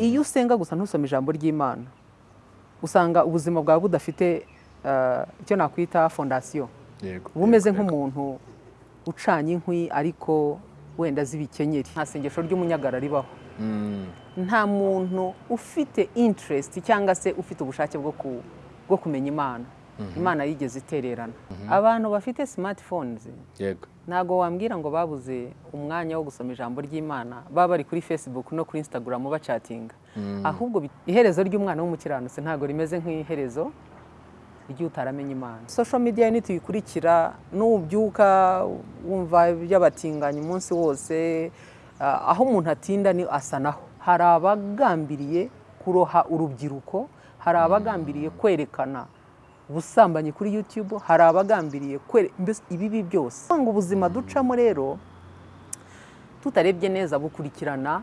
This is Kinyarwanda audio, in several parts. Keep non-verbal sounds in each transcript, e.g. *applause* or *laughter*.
iyo usenga gusa ntusome ijambo ry'imana usanga ubuzima bwawe budafite eh, icyo nakwita fondasiyo uba umeze nk'umuntu ucanye inkwi ariko wenda z'ibikenyeri nta sengesho ry'umunyagara ribaho. Mm, nta muntu ufite interest cyangwa se ufite ubushake bwo kumenya imana. Imana yigeze itererana. Abantu bafite yego. Ntabwo wambwira ngo babuze umwanya wo gusoma ijambo ry'imana baba bari kuri facebook no kuri instagram bacatinga. Ahubwo bi- iherezo ry'umwana w'umukiranutsi ntabwo rimeze nk'iherezo ry'utaramenya imana. Social media nituyikurikira nubyuka wumva iby'abatinganyi umunsi wose ah, aho umuntu atinda ni asa naho. Hari abagambiriye kuroha urubyiruko hari abagambiriye kwerekana ubusambanyi kuri YouTube hari abagambiriye kwere mbese ibibi byose. Ngo ubuzima ducamo rero tutarebye neza bukurikirana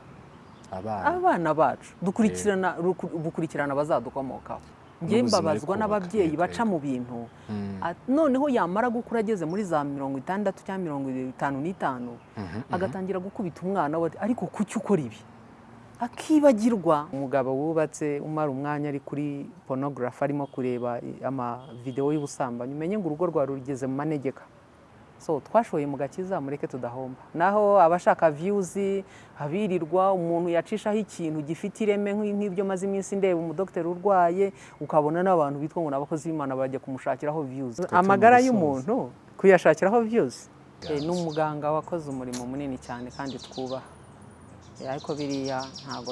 abana. bacu. Dukurikirana ruku- bukurikirana abazadukomokaho N'ubuzima mbabazwa n'ababyeyi baca mu bintu. At- noneho yamara gukura ageze muri za mirongo itandatu cyangwa mirongo itanu n'itanu agatangira gukubita umwana we ariko kuki ukora ibi? Akibagirwa. Umugabo wubatse umara umwanya ari kuri porunogarafi arimo kureba amavidewo y'ubusambanyi. Umenye ngo urugo rwawe rugeze mu manegeka. So twashoye mu gakiza mureke tudahomba. Naho abashaka viyuzi abirirwa umuntu yacishaho ikintu gifite ireme nk'i- nk'ibyo maze iminsi ndeba umudogiteri urwaye ukabona n'abantu bitwa ngo ni abakozi b'imana bajya kumushakiraho viyuzi amagara y'umuntu kuyashakiraho viyuzi ni umuganga wakoze umurimo munini cyane kandi twubaha. Ariko biriya ntabwo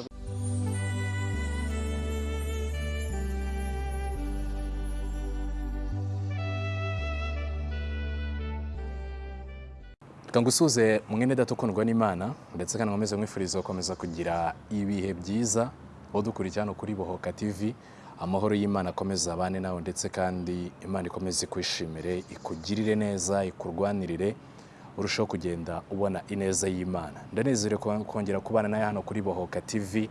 reka ngusuhuze mwene data ukundwa n'imana ndetse kandi nkomeze mwifuriza gukomeza kugira ibihe byiza aho dukurikira hano kuri bohoka tv amahoro y'imana akomeza abane nawe ndetse kandi imana ikomeze ikwishimire ikugirire neza ikurwanirire urushaho kugenda ubona ineza y'imana. Ndanezerewe ko- kongera kubana nawe hano kuri bohoka tv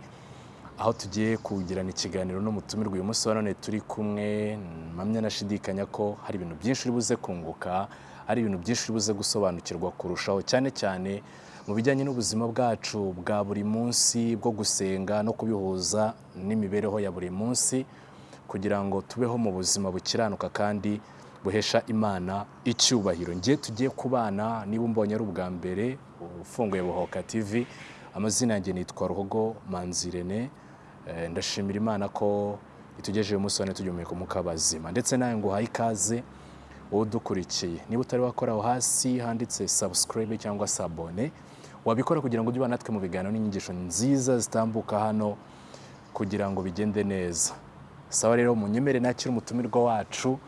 aho tugiye kugirana ikiganiro n'umutumirwa uyu munsi wa none turi kumwe. Mpamya nashidikanya ko hari ibintu byinshi uri buze kunguka hari ibintu byinshi uri buze gusobanukirwa kurushaho cyane cyane mu bijyanye n'ubuzima bwacu bwa buri munsi bwo gusenga no kubihuza n'imibereho ya buri munsi kugira ngo tubeho mu buzima bukiranuka kandi buhesha imana icyubahiro. Ngiye tugiye kubana niba umbonye ari ubwa mbere ufunguye buhoka tv amazina yanjye nitwa ruhogo manzirene. Eh, ndashimira imana ko itugejeje umunsi wane tugihumeka umwuka w'abazima ndetse nawe ngo uhaye ikaze udukurikiye. Niba utari wakora aho hasi handitse subscribe cyangwa se abone wabikora kugira ngo ujye ubana natwe mu biganiro n'inyigisho nziza zitambuka hano kugira ngo bigende neza. Sawa rero munyemere nakire umutumirwa wacu.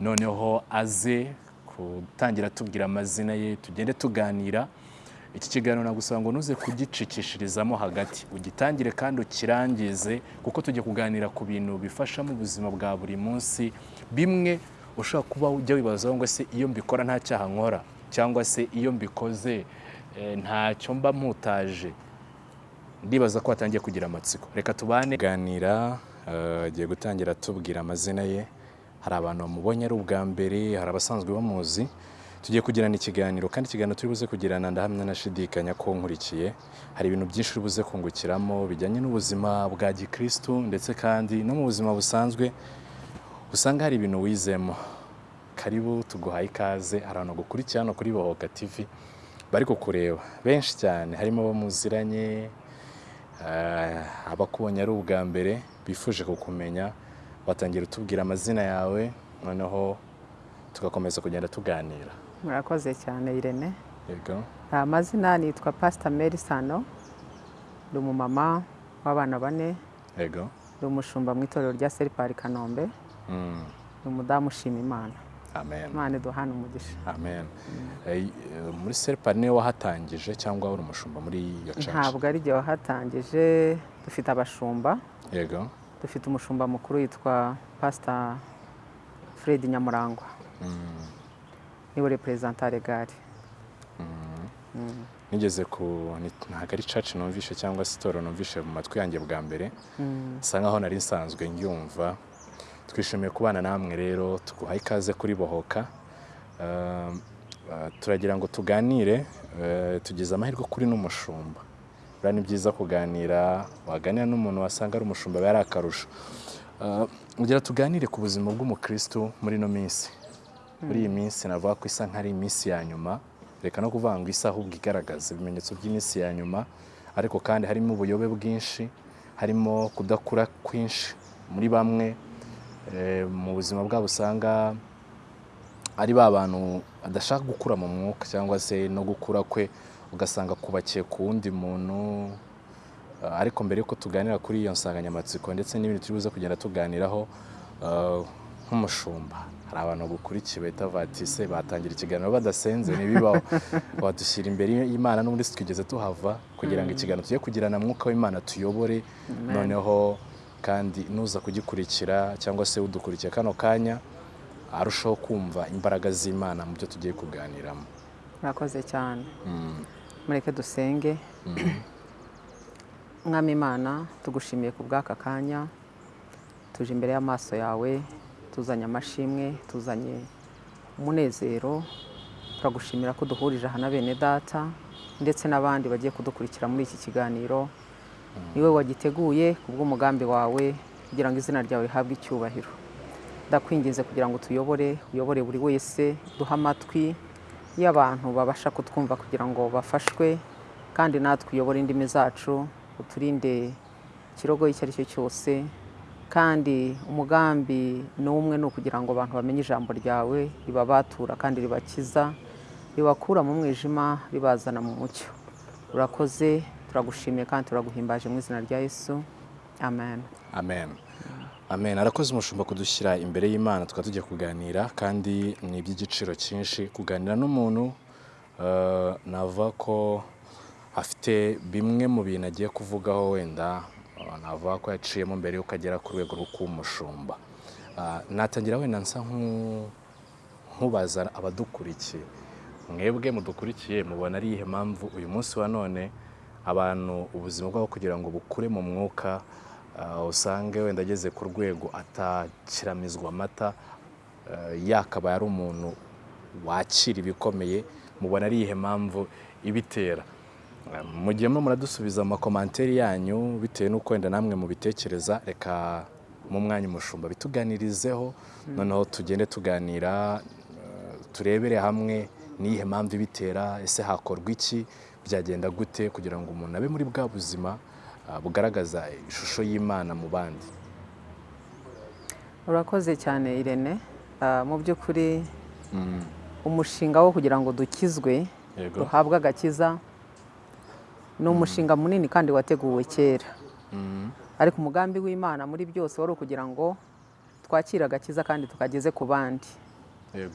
Noneho aze gutangira atubwira amazina ye tugende tuganira. Iki kiganiro nagusaba ngo ntuze kugicikishirizamo hagati. Ugitangire kandi ukirangize kuko tujya kuganira ku bintu bifasha mu buzima bwa buri munsi. Bimwe ushobora kuba ujya wibazaho ngo se iyo mbikora nta cyaha nkora? Cyangwa se iyo mbikoze eh, ntacyo mba mputaje? Ndibaza ko watangiye kugira amatsiko. Reka tubane. Ganira agiye gutangira atubwira amazina ye. Hari abantu bamubonye ari ubwa mbere hari abasanzwe bamuzi. Tugiye kugirana ikiganiro kandi ikiganiro turi buze kugirana ndahamya nashidikanya ko nkurikiye. Hari ibintu byinshi uri buze kungukiramo bijyanye n'ubuzima bwa gikristu ndetse kandi no mu buzima busanzwe usanga hari ibintu wizemo. Karibu tuguhaye ikaze hari abantu gukurikira hano kuri bohoka tv bari kukureba. Benshi cyane harimo abo muziranye eh, abakubonye ari ubwa mbere bifuje kukumenya. Watangira utubwira amazina yawe noneho tugakomeza kugenda tuganira. Murakoze cyane irene. Yego. Amazina nitwa pasita meri sano ndi umumama w'abana bane yego. ndi umushumba mu itorero rya seripari kanombe Mm, ndi umudamu ushima imana amen. Imana iduhana umugisha. Amen. Eh, muri seripari ni we wahatangije cyangwa uri umushumba muri iyo church? Ntabwo ari igihe wahatangije dufite abashumba. Yego. Dufite umushumba mukuru witwa pasita fred nyamurangwa. Mm, ni we reperezanta regari nigeze ku ntabwo ari church numvishe cyangwa se itorero numvishe mu matwi yanjye bwa mbere. Bisa nkaho nari nsanzwe ndyumva. Twishimiye kubana namwe rero tuguhaye ikaze kuri bohoka. Um, uh, turagira ngo tuganire uh, tugize amahirwe kuri n'umushumba. Buriya ni byiza kuganira waganira n'umuntu wasanga ari umushumba biba ari akarusho. Ah, kugira tuganire ku buzima bw'umukristo muri ino minsi. Muri iyi minsi navuga ko isa nk'ari iminsi ya nyuma. Reka no kuvuga ngo isa ahubwo igaragaza ibimenyetso by'iminsi ya nyuma. Ariko kandi harimo ubuyobe bwinshi harimo kudakura kwinshi muri bamwe. Eh, mu buzima bwabo usanga ari ba bantu adashaka gukura mu mwuka cyangwa se no gukura kwe. Ugasanga kubakiye ku wundi muntu Uh, ariko mbere yuko tuganira kuri iyo nsanganyamatsiko ndetse n'ibindi turi buze kugenda tuganiraho uh, nk'umushumba. Hari abantu bagukurikiye bahita vatise batangira ikiganiro badasenze ntibibaho. *laughs* Wadushyira imbere y'imana n'ubundi si twigeze tuhava kugira ngo ikiganiro tujye kugirana mwuka w'imana tuyobore. Noneho kandi nuza kugikurikira cyangwa se udukurikiye kano kanya arushaho kumva imbaraga z'imana mu byo tugiye kuganiramo. Murakoze cyane. Mureke dusenge. Mwami imana tugushimiye ku bw'aka kanya. Tuje imbere y'amaso yawe tuzanye amashimwe tuzanye umunezero. Turagushimira ko duhurije aha na bene data ndetse n'abandi bagiye kudukurikira muri iki kiganiro. Niwe wagiteguye ku bw'umugambi wawe kugira ngo izina ryawe rihabwe icyubahiro. Ndakwinginze kugira ngo tuyobore uyobore buri wese duhe amatwi. Y'abantu babasha kutwumva kugira ngo bafashwe kandi natwe uyobore indimi zacu uturinde ikirogo icyo ari cyo cyose. Kandi umugambi ni umwe ni ukugira ngo abantu bamenye ijambo ryawe ribabatura kandi ribakiza ribakura mu mwijima ribazana mu mucyo. Urakoze turagushimiye kandi turaguhimbaje mu izina rya yesu. Amen. Amen. Amen. Arakoze umushumba kudushyira imbere y'imana tukaba tujya kuganira kandi ni iby'igiciro cyinshi. Kuganira n'umuntu eh, navuga ko afite bimwe mu bintu agiye kuvugaho wenda eh, navuga ko yaciyemo mbere yuko agera ku rwego rwo kuba umushumba Ah, natangira wenda nsa nk'u- nkubaza abadukurikiye. Mwebwe mudukurikiye mubona ari iyihe mpamvu uyu munsi wa none abantu ubuzima bwabo kugira ngo bukure mu mwuka usange wenda ageze ku rwego atakiramizwa amata ah, yakabaye ari umuntu wakira ibikomeye mubona ari iyihe mpamvu ibitera? Ah, mu gihe murimo muradusubiza mu makomanteri yanyu bitewe n'uko wenda namwe mubitekereza reka mu mwanya umushumba bituganirizeho noneho tugende tuganira eh, turebere hamwe n'iyihe mpamvu ibitera ese hakorwa iki byagenda gute kugira ngo umuntu abe muri bwa buzima ah, bugaragaza ishusho y'imana mu bandi. Urakoze cyane irene. Ah, mu by'ukuri umushinga wo kugira ngo dukizwe duhabwe agakiza ni umushinga munini kandi wateguwe kera. Mhm. ariko umugambi w'imana muri byose wari ukugira ngo twakire agakiza kandi tukageze ku bandi. Yego.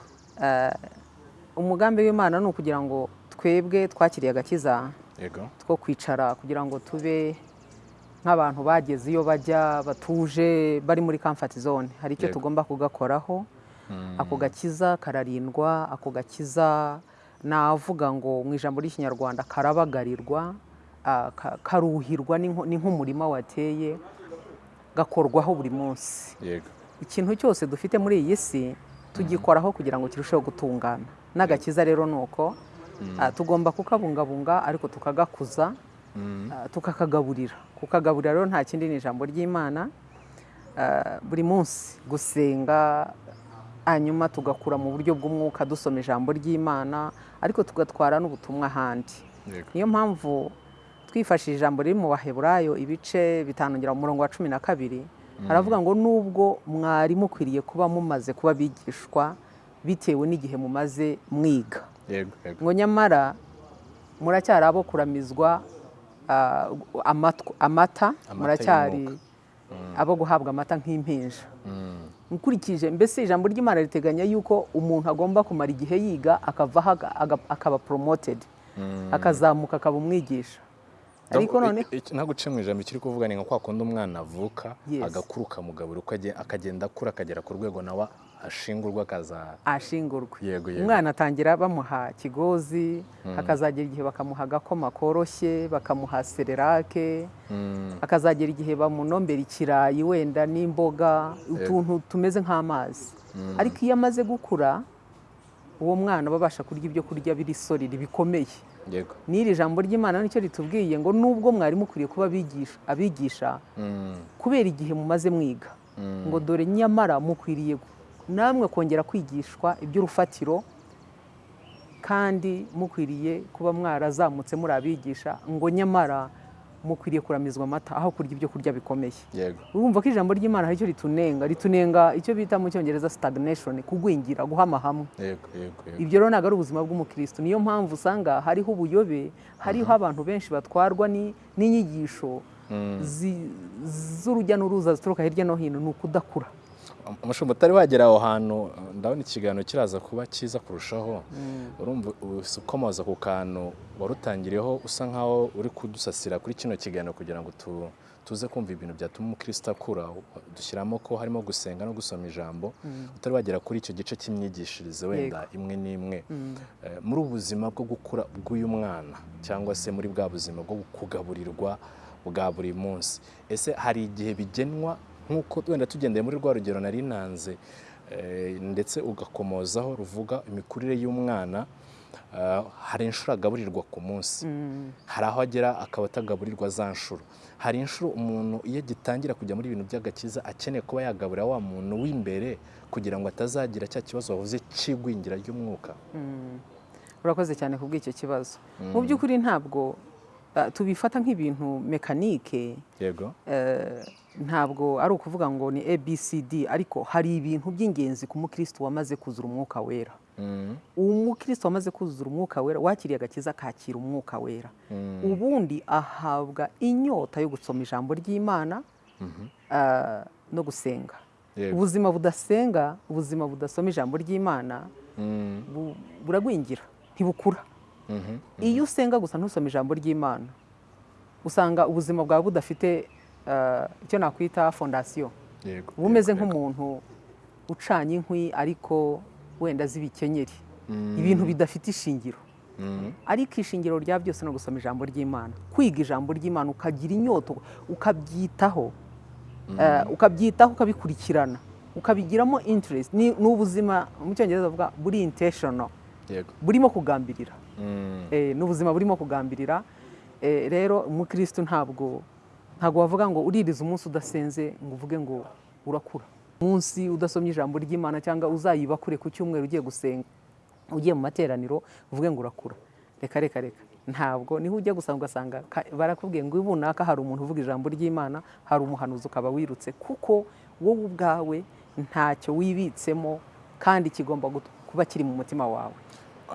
Umugambi w'imana ni ukugira ngo twebwe twakiriye agakiza two kwicara kugira ngo tube nk'abantu bageze iyo bajya batuje bari muri comfort zone. Hari icyo tugomba kugakoraho. Ako gakiza kararindwa ako gakiza navuga ngo mu ijambo ry'ikinyarwanda karabagarirwa ka- karuhirwa ni nk'umurima wateye gakorwaho buri munsi. Ikintu cyose dufite muri iyi si tugikoraho kugira ngo kirusheho gutungana. N'agakiza rero ni uko ah, tugomba kukabungabunga ariko tukagakuza tukakagaburira kukagaburira rero nta kindi ni ijambo ry'imana. Ah, buri munsi gusenga hanyuma tugakura mu buryo bw'umwuka dusoma ijambo ry'imana ariko tugatwara n'ubutumwa ahandi. Niyo mpamvu twifashishije ijambo riri mu baheburayo ibice bitanongera mu murongo wa cumi na kabiri haravuga ngo nubwo mwari mukwiriye kuba mumaze kuba bigishwa bitewe n'igihe mumaze mwiga. Ngo nyamara muracyari abo kuramizwa amata muracyari abo guhabwa amata nk'impinja. Mm. ukurikije mbese ijambo ry'imana riteganya yuko umuntu agomba kumara igihe yiga aga- akaba promoted akazamuka akaba umwigisha. Ariko Ntabwo- none i- i- ntabwo uciye mu ijambo ikiri kuvuga ni nka kwa kundi umwana avuka agakura ukamugabura akagenda akura akagera ku rwego nawe ashingurwa akaza. Ashingurwa. Umwana atangira bamuha kigozi akazagera igihe bakamuha agakoma koroshye bakamuha sererake Mm, akazagera igihe bamunombera ikirayi wenda n'imboga utuntu tumeze nk'amazi. Ariko iyo amaze gukura uwo mwana aba abasha kurya ibyo kurya biri solidi bikomeye n'iri jambo ry'imana ni cyo ritubwiye ngo nubwo mwari mukwiriye kuba abigisha abigisha kubera igihe mumaze mwiga ngo dore nyamara mukwiriye namwe kongera kwigishwa iby'urufatiro kandi mukwiriye kuba mwarazamutse muri abigisha ngo nyamara mukwiriye kuramizwa amata aho kurya ibyo kurya bikomeye. Urumva ko ijambo ry'imana hari icyo ritunenga ritunenga icyo bita mu cyongereza stagnation kugwingira guhama hamwe. Ibyo rero ntabwo ari ubuzima bw'umukristo. Niyo mpamvu usanga hariho ubuyobe hariho abantu benshi batwarwa ni- n'inyigisho Mm. z'urujya n'uruza zituruka hirya no hino ni ukudakura. Umushumba utari wagera aho hantu ndabona ikiganiro kiraza kuba cyiza kurushaho. Urumva ukomoza ku kantu warutangiriyeho usa nkaho uri kudusasira kuri kino kiganiro kugira ngo tu- tuze kumva ibintu byatuma umukristo akura. Dushyiramo ko harimo gusenga no gusoma ijambo utari wagera kuri icyo gice cy'imyigishirize wenda imwe n'imwe. Eh, muri ubu buzima bwo gukura bw'uyu mwana cyangwa se muri bwa buzima bwo kugaburirwa bwa buri munsi. Ese hari igihe bigenwa? Nk'uko wenda tugendeye muri rwa rugero nari nanze eh, ndetse ugakomozaho ruvuga imikurire y'umwana eh, hari inshuro agaburirwa ku munsi. Hari aho agera akaba atagaburirwa za nshuro. Hari inshuro umuntu iyo agitangira kujya muri ibintu by'agakiza akeneye kuba yagaburira wa muntu w'imbere kugira ngo atazagira cya kibazo wavuze cy'igwingira ry'umwuka. Urakoze cyane ku bw'icyo kibazo mu by'ukuri ntabwo ah, tubifata nk'ibintu mekanike. Yego. Eh, ntabwo ari ukuvuga ngo ni abcd ariko hari ibintu by'ingenzi ku mukristo wamaze kuzura umwuka wera. Mm, umukristo wamaze kuzura umwuka wera wakiriye agakiza akakira umwuka wera. Ubundi ahabwa inyota yo gusoma ijambo ry'imana ah, no gusenga. Ubuzima budasenga ubuzima budasoma ijambo ry'imana mm, bu- buragwingira ntibukura. Mhm, iyo usenga gusa ntusome ijambo ry'imana usanga ubuzima bwawe budafite icyo nakwita fondasiyo uba umeze nk'umuntu ucanye inkwi ariko wenda z'ibikenyeri. Mm, ibintu bidafite ishingiro. Mm, ariko ishingiro rya byose no gusoma ijambo ry'imana. Kwiga ijambo ry'imana ukagira inyota ukabyitaho. Eh, ukabyitaho ukabikurikirana. Ukabigiramo interest. Ni ni ubuzima mu cyongereza bavuga buri intentional. Burimo kugambirira. Mm, Eh, ni ubuzima burimo kugambirira. Eh, rero umukristo ntabwo ntabwo wavuga ngo uririza umunsi udasenze ngo uvuge ngo urakura. Umunsi udasomye ijambo ry'imana cyangwa uzayiba kure ku cyumweru ugiye gusenga ugiye mu materaniro uvuge ngo urakura. Reka reka reka. Ntabwo ni ho ujya gusanga ugasanga barakubwiye ngo runaka hari umuntu uvuga ijambo ry'imana hari umuhanuzi ukaba wirutse. Kuko wowe ubwawe ntacyo wibitsemo kandi kigomba kuba kiri mu mutima wawe.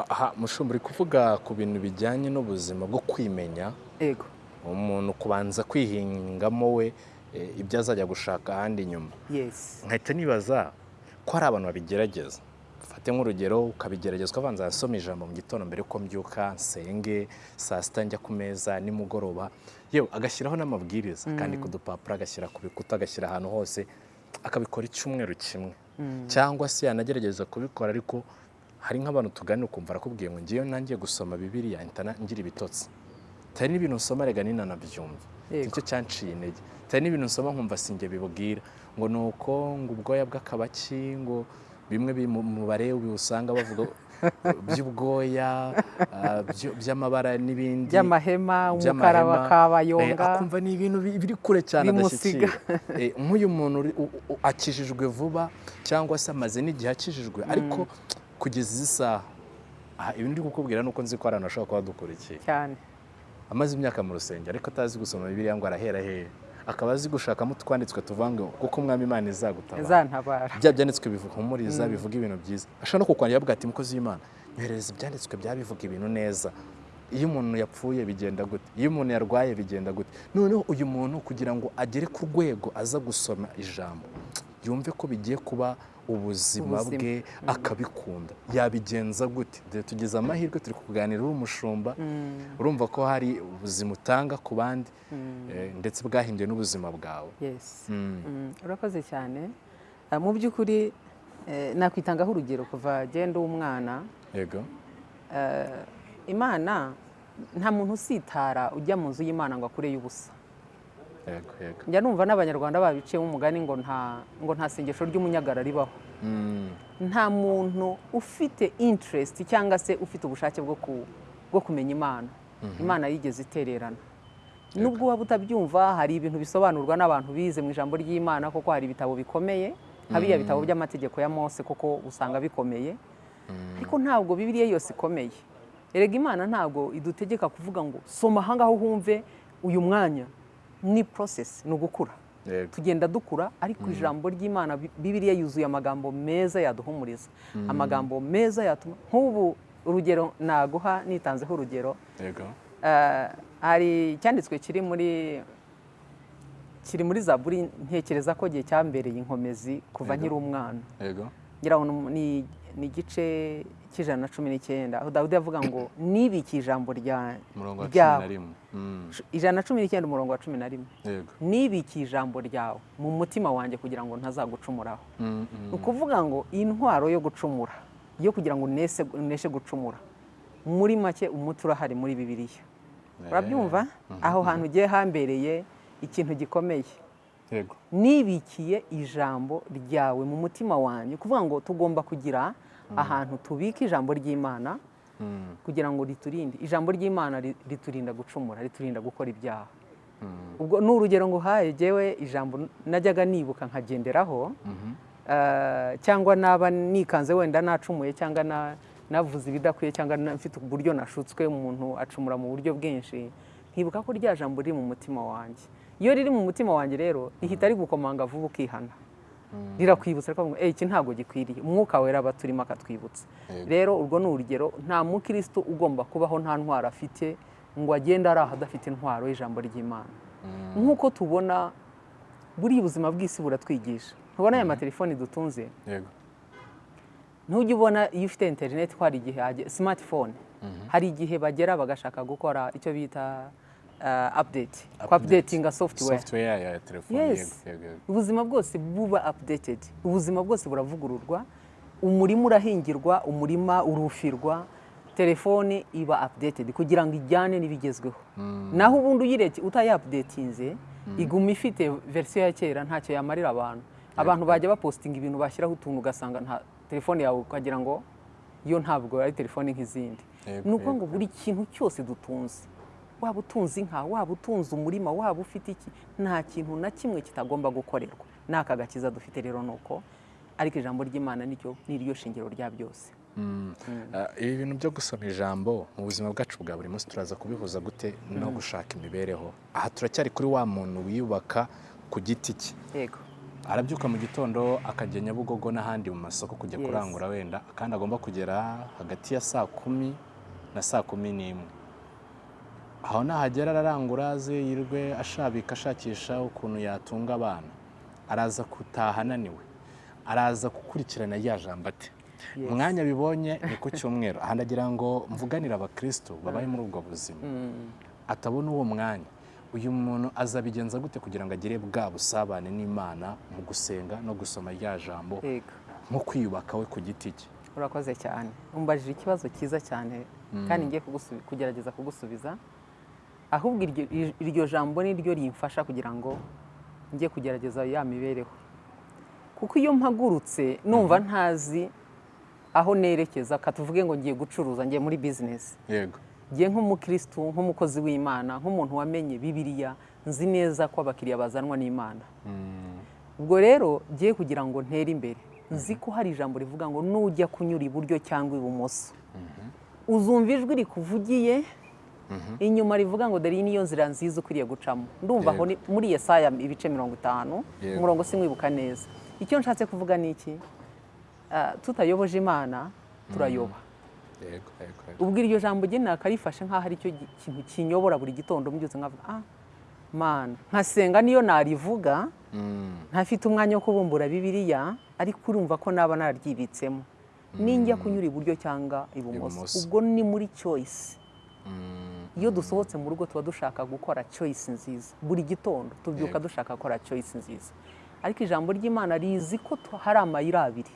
Aha mushumba uri kuvuga ku bintu bijyanye n'ubuzima bwo kwimenya? Ego umuntu kubanza kwihingamo we eh, ibyo azajya gushaka ahandi inyuma yes. Nkahita nibaza ko hari abantu babigerageza? Fate nk'urugero ukabigerageza ukabanza asoma ijambo mu gitondo mbere yuko mbyuka nsenge saa sita njya ku meza nimugoroba. Yewe agashyiraho n'amabwiriza akandika udupapuro agashyira ku bikuta agashyira ahantu hose akabikora icyumweru kimwe. Cyangwa se yanagerageza kubikora ariko hari nk'abantu tuganira ukumva arakubwiye ngo ngewe nangiye gusoma bibiriya ngira ibitotsi. Hari n'ibintu nsoma rega ninanabyumva Yego. ni cyo cyanciye intege. Hari n'ibintu nsoma nkumva sinjye bibwira ngo ni uko ngo ubwoya bw'akabaki ngo bimwe mu mubare usanga bavuga *laughs* by'ubwoya ah, by'amabara n'ibindi. By'amahema umukara by'amahema, eh, akumva ni ibintu bi- biri kure cyane adashyikira Eh, nk'uyu muntu akijijwe vuba cyangwa se amaze n'igihe akijijwe. Ariko kugeza izi saha aha, ibi ndi kukubwira nuko nzi ko hari abantu bashobora kuba badukurikiye cyane. Amaze imyaka mu rusengero ariko atazi gusoma bibiliya ngo arahera hehe akaba azi gushakamo utwanditswe tuvange kuko umwami imana izagutabara. Bya byanditswe bihumuriza bivuga ibintu byiza. Ashobora no kukwandira avuga ati mukozi w'imana nyoherereza ibyanditswe byaba bivuga ibintu neza. Iyo umuntu yapfuye bigenda gute? Iyo umuntu yarwaye bigenda gute? Noneho uyu muntu kugira ngo agere ku rwego aza gusoma ijambo yumve ko bigiye kuba ubuzima bwe akabikunda. Yabigenza gute? Tugize amahirwe turi kuganira uri umushumba. Urumva ko hari ubuzima utanga ku bandi eh, ndetse bwahinduye n'ubuzima bwawe. Yes. Mm. Mm, urakoze cyane. Ah, mu by'ukuri eh, nakwitangaho urugero kuva genda umwana. Yego. Imana nta muntu usitara ujya mu nzu y'imana ngo akureyo ubusa njya numva n'abanyarwanda babiciyemo umugani ngo nta ngo nta sengesho ry'umunyagara ribaho. Mm. nta muntu ufite interest cyangwa se ufite ubushake bwo ku bwo kumenya imana. Imana yigeze itererana. Nubwo waba utabyumva hari ibintu bisobanurwa n'abantu bize mu ijambo ry'imana kuko hari ibitabo bikomeye nka biriya bitabo by'amategeko ya mose kuko usanga bikomeye. Ariko ntabwo bibiriya yose ikomeye. Erega imana ntabwo idutegeka kuvuga ngo soma ahangaha humve uyu mwanya. Ni process ni ugukura. Tugenda dukura ariko ijambo ry'imana Bi- bibiliya yuzuye amagambo meza yaduhumuriza. Amagambo meza yatuma nk'ubu urugero naguha nitanzeho urugero. Eh, hari icyanditswe kiri muri kiri muri zaburi ntekereza ko gihe cyambereye inkomezi kuva nkiri umwana ngira ngo ni igice cy'ijana na cumi n'icyenda. Aho dawudi avuga ngo nibiki ijambo ryawe Mm, ijana na cumi n'icyenda umurongo wa cumi na rimwe. Nibiki ijambo ryawe mu mutima wanjye kugira ngo ntazagucumuraho Mm, mm. ni ukuvuga ngo intwaro yo gucumura yo kugira ngo uneshe gucumura muri make umuti urahari muri bibiliya. Urabyumva? Aho hantu ugiye hambereye ikintu gikomeye. Nibikiye ijambo ryawe mu mutima wanjye. Kuvuga ngo tugomba kugira ahantu tubika ijambo ry'imana Mm, kugira ngo riturinde. Ijambo ry'imana ri- riturinda gucumura riturinda gukora ibyaha. Mm, ubwo ni urugero nguhaye jyewe ijambo najyaga nibuka nkagenderaho mhm. eh, cyangwa naba nikanze wenda nacumuye cyangwa na- navuze ibidakwiye cyangwa mfite uburyo nashutswe umuntu acumura mu buryo bwinshi nkibuka ko rya jambo riri mu mutima wanjye. Iyo riri mu mutima wanjye rero rihita rigukomanga vuba ukihana. Rirakwibutsa rikavuga ngo "Eh, iki ntabwo gikwiriye. Umwuka wera aba turimo akatwibutsa rero urwo ni urugero nta mukristo ugomba kubaho nta ntwaro afite ngo agende ari aho adafite intwaro y'ijambo ry'imana. Nk'uko tubona buriya ubuzima bw'isi buratwigisha. Ntubona aya matelefoni dutunze? Yego. Ntujya ubona iyo ufite interineti ko hari igihe hage- smartphone. Hari igihe bagera bagashaka gukora icyo bita apudeti Update. apudetinga software software ya telefone ubuzima bwose buba updated. Ubuzima bwose buravugururwa. Umurima urahingirwa umurima urufirwa. Telefone iba updated kugira ngo ijyane n'ibigezweho. Naho ubundi uyireke utayapudetinze iguma ifite verisiyo ya kera ntacyo yamarira abantu. Abantu bajya bapositinga ibintu bashyiraho utuntu ugasanga nta telefone yawe ukagira ngo yo ntabwo ari telefone nk'izindi. Ni ukuvuga ngo buri kintu cyose dutunze. Waba utunze inka waba utunze umurima waba ufite iki? Nta kintu na kimwe kitagomba gukorerwa. Ni aka gakiza dufite rero ni uko ariko ijambo ry'imana niryo ni ryo shingiro rya byose. Mm. Ah, ibi bintu byo gusoma ijambo mu buzima bwacu bwa buri munsi turaza kubihuza gute no gushaka imibereho? Aha turacyari kuri wa muntu wiyubaka ku giti cye. Yego. Arabyuka mu gitondo akajya nyabugogo n'ahandi mu masoko kujya kurangura wenda kandi agomba kugera hagati ya saa kumi na saa kumi n'imwe. Aho nahagera ararangura aze yirwe ashabika ashakisha ukuntu yatunga abana. Araza gutaha ananiwe araza gukurikirana rya jambo ate. Umwanya bibonye ni ku cyumweru. Aha ndagira ngo mvuganire abakristo babaye muri ubwo buzima. Mm. atabona uwo mwanya. Uyu muntu azabigenza gute kugira ngo agire bwa busabane n'imana mu gusenga no gusoma rya jambo nko kwiyubaka we ku giti cye? Urakoze cyane. Umbajije ikibazo cyiza cyane kandi ngiye kugerageza kugusubiza. Ahubwo iryo- jambo ni ryo rimfasha kugira ngo njye kugerageza ya mibereho. Kuko iyo mpagurutse numva ntazi aho nerekeza katuvuge ngo ngiye gucuruza ngiye muri bizinesi yego. Ngiye nk'umukirisitu nk'umukozi w'imana nk'umuntu wamenye bibiliya nzi neza ko abakiriya bazanwa n'imana. Ubwo rero ngiye kugira ngo ntere imbere. Nzi ko hari ijambo rivuga ngo nujya kunyura iburyo cyangwa ibumoso. Uzumva ijwi rikuvugiye inyuma rivuga ngo dore iyi niyo nzira nziza ukwiriye gucamo. Ndumva aho muri Yesaya ibice mirongo itanu umurongo simwibuka neza. Icyo nshatse kuvuga ni iki? Ah, tutayoboje imana turayoba. Yego yego. ubwo iryo jambo njye nakarifashe nk'aho ari cyo kintu kinyobora buri gitondo mbyutse nkavuga ah mana nkasenga niyo narivuga Mm, ntafite umwanya wo kubumbura bibiliya ariko urumva ko naba naryibitsemo ninjya kunyura iburyo cyangwa ibumoso. Ibumoso. ubwo ni muri choice. Mm, iyo dusohotse mu rugo tuba dushaka gukora choice nziza. Buri gitondo tubyuka dushaka gukora choice nziza. Ariko ijambo ry'imana rizi ko hari amayira abiri.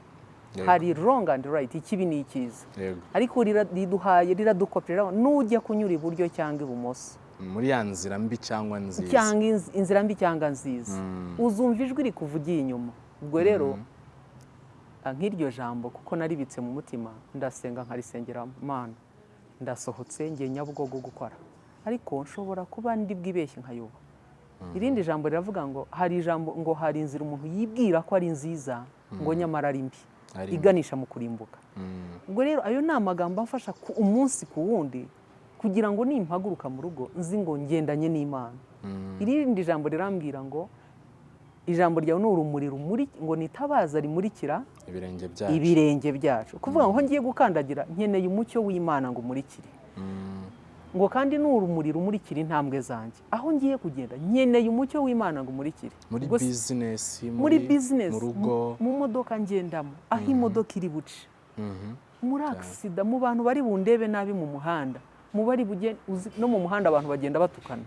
Hari wrong and right. Ikibi ni icyiza. Ariko riduhaye riradukopera nujya kunyura iburyo cyangwa ibumoso. Muri ya nzira mbi cyangwa nziza. Cyangwa inz- inzira mbi cyangwa nziza. Mm. uzumva ijwi rikuvugiye inyuma. Ubwo rero ah, nk'iryo jambo kuko naribitse mu mutima ndasenga nkarisengera mana. Ndasohotse ngiye nyabugogo gukora. Ariko nshobora kuba ndi bwibeshye nkayoba irindi jambo riravuga ngo hari ijambo ngo hari inzira umuntu yibwira ko ari nziza ngo nyamara ari mbi. Iganisha mu kurimbuka. Mm. ubwo rero ayo ni amagambo amfasha umunsi ku wundi kugira ngo nimpaguruka mu rugo nzi ngo ngendanye n'imana. Mm. irindi jambo rirambwira ngo ijambo ryawe ni urumuri rumuri ngo nitabaza rimurikira ibirenge byacu. ibirenge byacu. Kuvuga ngo aho ngiye gukandagira nkeneye umucyo w'imana ngo umurikire. Mm. ngo kandi ni urumuri rumurikira intambwe zanjye aho ngiye kugenda nkeneye umucyo w'imana ngo umurikire. Muri bizinesi muri bizinesi mu modoka ngendamo aho imodoka iri buce. Mhm. muri agisida mu bantu bari bundebe nabi mu muhanda mu bari no mu muhanda abantu bagenda batukana.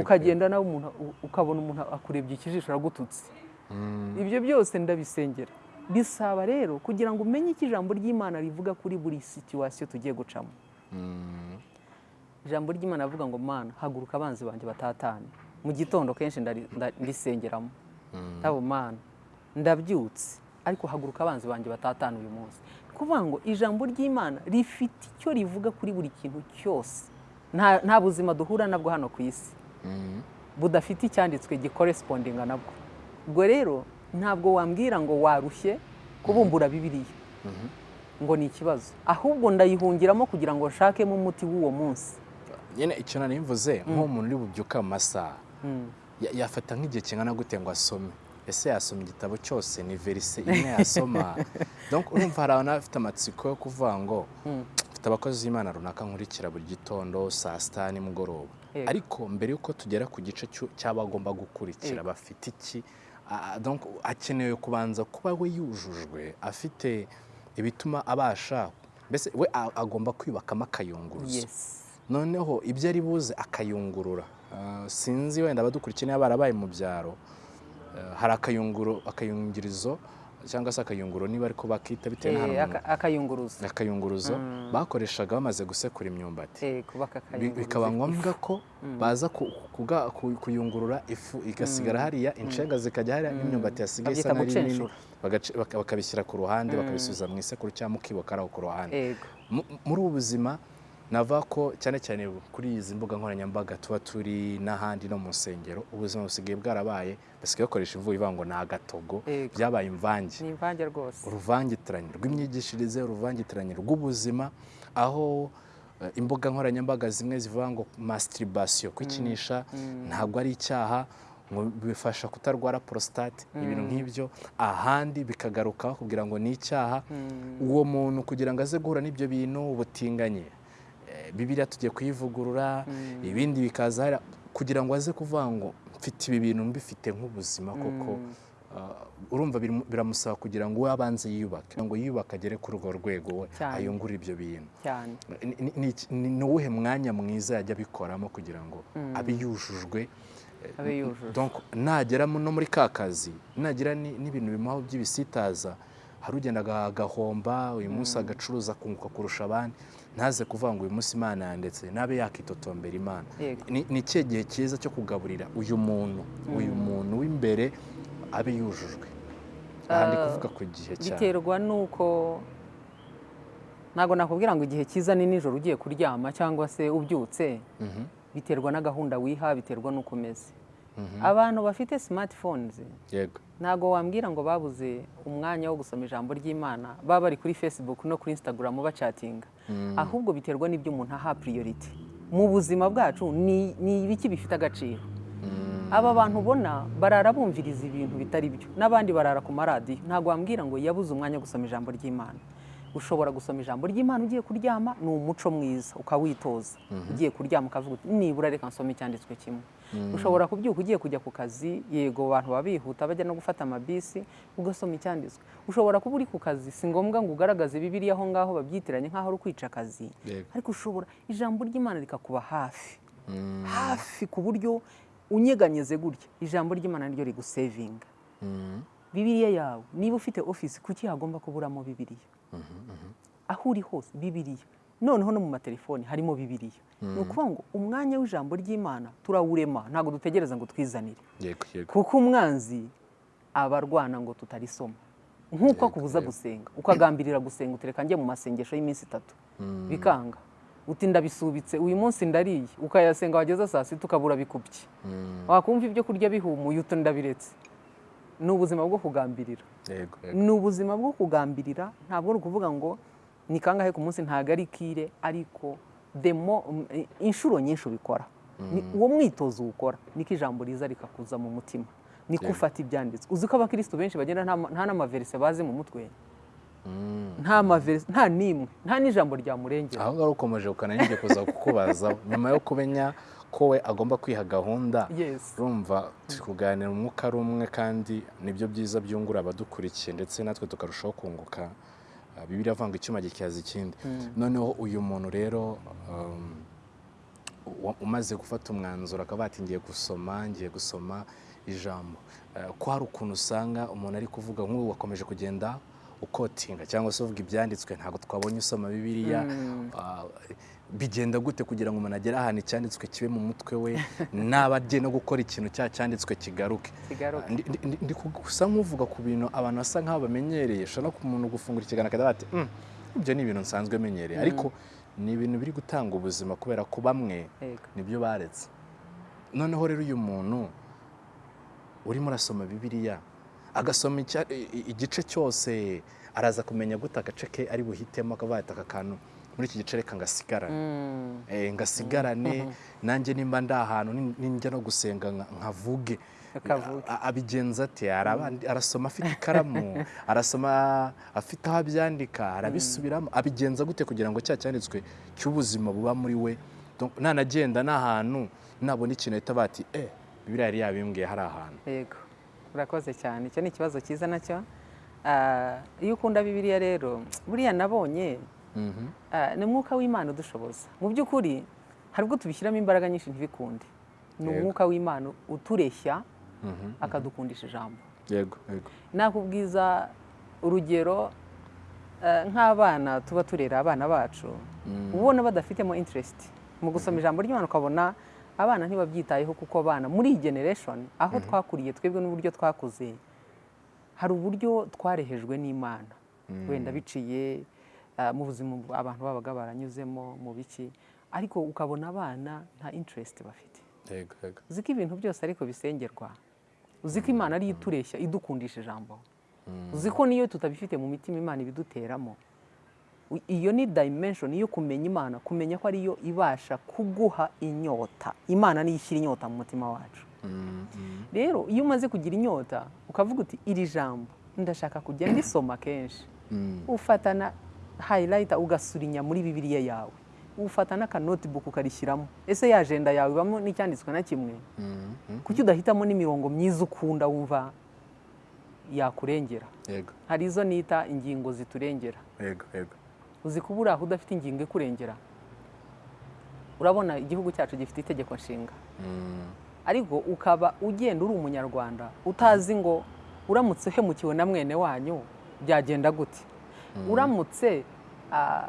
Ukagenda nawe umuntu ukabona umuntu akurebye ikijisho aragututse Mm. ibyo byose ndabisengera. Bisaba rero kugira ngo umenye icyo ijambo ry'imana rivuga kuri buri situwasiyo tugiye gucamo. Mm. ijambo ry'imana rivuga ngo mana haguruka abanzi banjye batatane. Mu gitondo kenshi ndisengeramo ndabo mana ndabyutse ariko haguruka abanzi banjye batatane uyu munsi. Ni ukuvuga ngo ijambo ry'imana rifite icyo rivuga kuri buri kintu cyose. Nta buzima duhura nabwo hano ku isi. Mm. Budafite icyanditswe gikoresipondinga nabwo. Ubwo rero ntabwo wambwira ngo warushye kubumbura bibiliya. Ngo ni ikibazo. Ahubwo ndayihungiramo kugira ngo nshakemo umuti w'uwo munsi. Nyine icyo nari mvuze nk'umuntu uri bubyuka mu masaha Mm. ya- yafata nk'igihe kingana gute ngo asome. Ese yasoma igitabo cyose? Ni verise imwe yasoma. *laughs* Urumva hari abantu bafite amatsiko yo kuvuga ngo mfite abakozi b'imana runaka nkurikira buri gitondo saa sita nimugoroba. Ariko mbere y'uko tugera ku gice cy'abagomba gukurikira bafite iki? Akenewe kubanza kuba we yujujwe afite ibituma abasha mbese we agomba kwiyubakamo akayunguruzo. Noneho ibyo ari buze akayungurura. Sinzi wenda abadukurikiye niba barabaye mu byaro. Hari akayungirizo cyangwa se akayunguro niba ariko bakita bitewe Eh, n'ahantu aka- akayunguruzo. Akayunguruzo. Bakoreshaga bamaze gusekura imyumbati. Eh, bikaba ngombwa ko baza kuga- ku- kuyungurura ifu igasigara hariya inshenga zikajya hariya n'imyumbati yasigaye isa n'ari nini bakabishyira ku ruhande bakabisubiza mu isekuru cyangwa mukiboka ari aho ku ruhande. Muri ubu buzima navuga ko cyane cyane kuri izi mbuga nkoranyambaga tuba turi n'ahandi no mu nsengero ubuzima busigaye bwarabaye basigaye bakoresha imvugo ivuga ngo ni agatogo byabaye imvange. Ni imvange rwose. Uruvangitiranye rw'imyigishirize uruvangitiranye rw'ubuzima aho eh, imbuga nkoranyambaga zimwe zivuga ngo masturbation kwikinisha ntabwo ari icyaha ngo bifasha kutarwara prostate ibintu nk'ibyo ahandi bikagarukaho kugira ngo ni icyaha. Uwo muntu kugira ngo aze guhura n'ibyo bintu ubutinganye bibiliya tugiye kuyivugurura ibindi bikaza kugira ngo aze kuvuga ngo mfite ibi bintu mbifite nk'ubuzima koko. Ah, urumva birim- biramusaba kugira ngo we abanze yiyubake ngo yiyubake agere kuri urwo rwego we ayungure ibyo bintu. Ni- uwuhe mwanya mwiza yajya abikoramo kugira ngo abe yujujwe eh, abe yujuje donc nagera no muri ka kazi nagira ni- n'ibintu bimuhaho by'ibisitaza hari ugenda aga- agahomba uyu munsi agacuruza akunguka kurusha abandi. Ntaze kuvuga ngo uyu munsi imana yandetse nabe yakitotombera imana. Ni ikihe gihe cyiza cyo kugaburira uyu muntu? Uyu muntu w'imbere abe yujujwe. Aha ndi Ah, kuvuga ku gihe cyane biterwa n'uko ntabwo nakubwira ngo igihe cyiza ni nijoro ugiye kuryama cyangwa se ubyutse. Mhm, biterwa na gahunda wiha biterwa n'uko umeze. Abantu bafite yego. Ntabwo wambwira ngo babuze umwanya wo gusoma ijambo ry'imana baba bari kuri facebook no kuri instagram bacatinga ahubwo biterwa n'ibyo umuntu aha priority. Mu buzima bwacu ni ni ibiki bifite agaciro? Aba bantu ubona barara bumviriza ibintu bitari byo. N'abandi barara ku maradiyo. Ntabwo wambwira ngo yabuze umwanya wo gusoma ijambo ry'imana. Ushobora gusoma ijambo ry'imana ugiye kuryama ni umuco mwiza. Ukawitoza. Ugiye kuryama ukavuga uti nibura reka nsome icyanditswe kimwe. Ushobora kubyuka ugiye kujya ku kazi yego abantu baba bihuta bajya no gufata amabisi ugasoma icyanditswe. Ushobora kuba uri ku kazi si ngombwa ngo ugaragaze bibiriya aho ngaho babyitiranye nk'aho ari ukwica akazi. Ariko ushobora ijambo ry'imana rikakuba hafi. Hafi ku buryo unyeganyeze gutya ijambo ry'imana niryo rigusevinga. Mhm, bibiriya yawe niba ufite ofisi kuki hagomba kuburamo bibiriya aho uri hose bibiriya noneho no mu matelefoni harimo bibiriya ni ukuvuga ngo umwanya w'ijambo ry'imana turawurema. Ntabwo dutegereza ngo twizanire. Kuko umwanzi aba arwana ngo tutarisoma. Nk'uko akubuza gusenga. Ukagambirira gusenga utereka njye mu masengesho y'iminsi itatu. Bikanga. Uti ndabisubitse uyu munsi ndariye. Ukayasenga wageza saa sita ukabura bikubye. Wakumva ibyo kurya bihumuye uti ndabiretse. Ni ubuzima bwo kugambirira. Ni ubuzima bwo kugambirira ntabwo ari ukuvuga ngo ni kangahe ku munsi ntabwo ari kire ariko demo inshuro nyinshi ubikora. Ni- uwo mwitozo uwukora niko ijambo riza rikakuza mu mutima. Niko ufata ibyanditswe uzi ko abakirisitu benshi bagenda nta ma- nta n'amaverise bazi mu mutwe? Mm. nta maverise nta n'imwe nta n'ijambo ryamurengera aho ngaho ukomeje ukanangiye kuza kukubaza. *laughs* Nyuma yo kumenya ko we agomba kwiha gahunda yes. urumva turi kuganira umwuka ari umwe kandi ni byo byiza byungura abadukurikiye ndetse natwe tukarushaho kunguka Ah, bibiliya avuga ngo icyuma gityaza ikindi. Noneho uyu muntu rero um, umaze gufata umwanzuro akaba ati ngiye gusoma ngiye gusoma ijambo. Eh, ko hari ukuntu usanga umuntu ari kuvuga nk'ubu wakomeje kugenda ukotinga cyangwa se uvuga ibyanditswe ntabwo twabonye usoma bibiliya. Ah, bigenda gute kugira ngo umuntu agere ahantu icyanditswe kibe mu mutwe we? *laughs* Naba agiye no gukora ikintu cya cyanditswe kigaruke? Kigaruka Ndi- gusa nk'uvuga ku bintu abantu basa nk'aho bamenyereye ushobora no ku muntu gufungura ikiganiro akagira ati "Mm, ibyo ni ibintu nsanzwe menyereye. Ariko ni ibintu biri gutanga ubuzima kubera ko bamwe ni byo baretse. Noneho rero uyu muntu urimo urasoma bibiliya agasoma igice cyose araza kumenya gute agace ke ari buhitemo ati aka kantu. Muri iki gice reka ngasigarane Mm. Eh, ngasigarane *laughs* nanjye nimba ndi ahantu nin- ninjya no gusenga nka- nkavuge. Abigenza Araba- arasoma afite ikaramu *laughs* arasoma afite aho abyandika arabisubiramo. Abigenza gute kugira ngo cya cyanditswe cy'ubuzima buba muri we? Nanagenda n'ahantu nabona ikintu ahita bati eh bibiriya yari yabimbwiye hari ahantu. Yego. Urakoze cyane. Icyo ni ikibazo cyiza na cyo. Ah, iyo ukunda bibiliya rero buriya nabonye Mhm. ah, ni umwuka w'imana udushoboza. Mu by'ukuri hari ubwo tubishyiramo imbaraga nyinshi ntibikunde. Ni umwuka w'imana utureshya Mhm. akadukundisha ijambo. Yego yego. Nakubwiza urugero eh, nk'abana tuba turera abana bacu Mm. ubona badafitemo interest mu gusoma ijambo ry'imana ukabona abana ntibabyitayeho kuko abana muri iyi generation aho twakuriye twebwe n'uburyo twakuze hari uburyo twarehejwe n'imana. Wenda biciye eh, mu buzima abantu babaga baranyuzemo mu biki. Ariko ukabona abana nta interest bafite. Uzi ko ibintu byose ariko bisengerwa? Uzi ko imana ariyo itureshya idukundisha ijambo? Uzi ko niyo tutabifite mu mitima imana ibiduteramo? Iyo ni dimension yo kumenya imana kumenya ko ariyo ibasha kuguha inyota. Imana niyo ishyira inyota mu mutima wacu. Mm, mm. rero iyo umaze kugira inyota ukavuga uti iri jambo ndashaka kujya ndisoma kenshi. Mm. ufatana hayirayita ugasurinya muri bibiliya yawe. Ufata n'akanotibuku ukarishyiramo ese ya ajenda yawe ibamo n'icyanditswe na kimwe? Mm, mm. kuki udahitamo n'imirongo myiza ukunda wumva yakurengera? Hari izo nita ingingo ziturengera? Yego yego uzi kuba uri aho udafite ingingo ikurengera. Urabona igihugu cyacu gifite itegeko nshinga. Mm. ariko ukaba ugenda uri umunyarwanda utazi ngo uramutse uhemukiwe na mwene wanyu byagenda gute? Uramutse ah,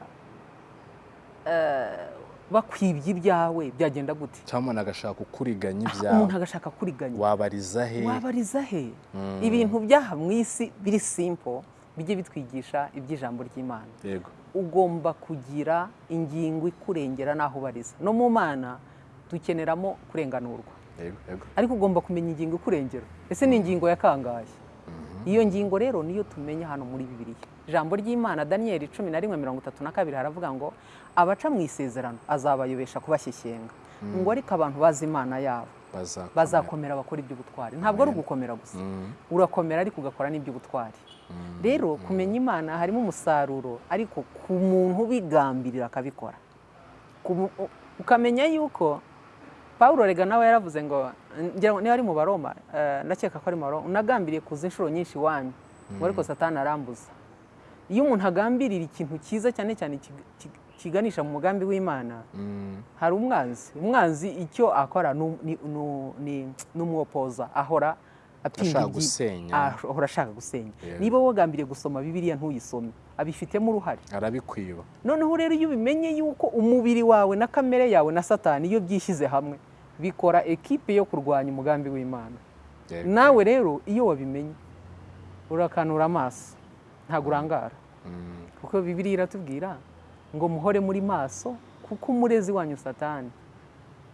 eh, bakwibye ibyawe byagenda gute? Cyangwa umuntu agashaka kukuriganya umuntu ibyawe agashaka kuriganya. Wabariza he? Wabariza he? Ibintu byaha mu isi biri simple bijye bitwigisha iby'ijambo ry'imana. Yego. Ugomba kugira ingingo ikurengera n'aho ubariza. No mu mana dukeneramo kurenganurwa. Ariko ugomba kumenya ingingo ikurengera. Ese ni ingingo ya kangahe? Iyo ngingo rero niyo tumenya hano muri bibiliya. Ijambo ry'imana daniyeli cumi na rimwe mirongo itatu na kabiri haravuga ngo abaca mu isezerano azabayobesha kubashyikenga ngo ariko abantu bazi imana yabo bazakomera. bazakomera bakora iby'ubutwari. Ntabwo ari ugukomera gusa. Urakomera ariko ugakora n'iby'ubutwari. Rero kumenya imana harimo umusaruro ariko ku muntu ubigambirira akabikora. Ukamenya yuko paul rega nawe yaravuze ngo niba ari mu baroma eh, ndakeka ko ari mu baroma unagambiriye kuza inshuro nyinshi iwanyu ngo ariko satani arambuza. Iyo umuntu agambirira ikintu cyiza cyane cyane kig- kig- kiganisha mu mugambi w'imana Mm, hari umwanzi. Umwanzi icyo akora ni- umwopoza ahora Ashaka gusenya. ahora ashaka gusenya. Niba wagambiriye gusoma bibiliya ntuyisome abifitemo uruhare. Arabikwiba. Noneho rero iyo ubimenye yuko umubiri wawe na kamere yawe na satani iyo byishyize hamwe bikora ekipe yo kurwanya umugambi w'imana. Nawe rero iyo wabimenye urakanura amaso. Ntabwo urangara. Mm, kuko bibiliya iratubwira ngo muhore muri maso kuko umurezi wanyu satani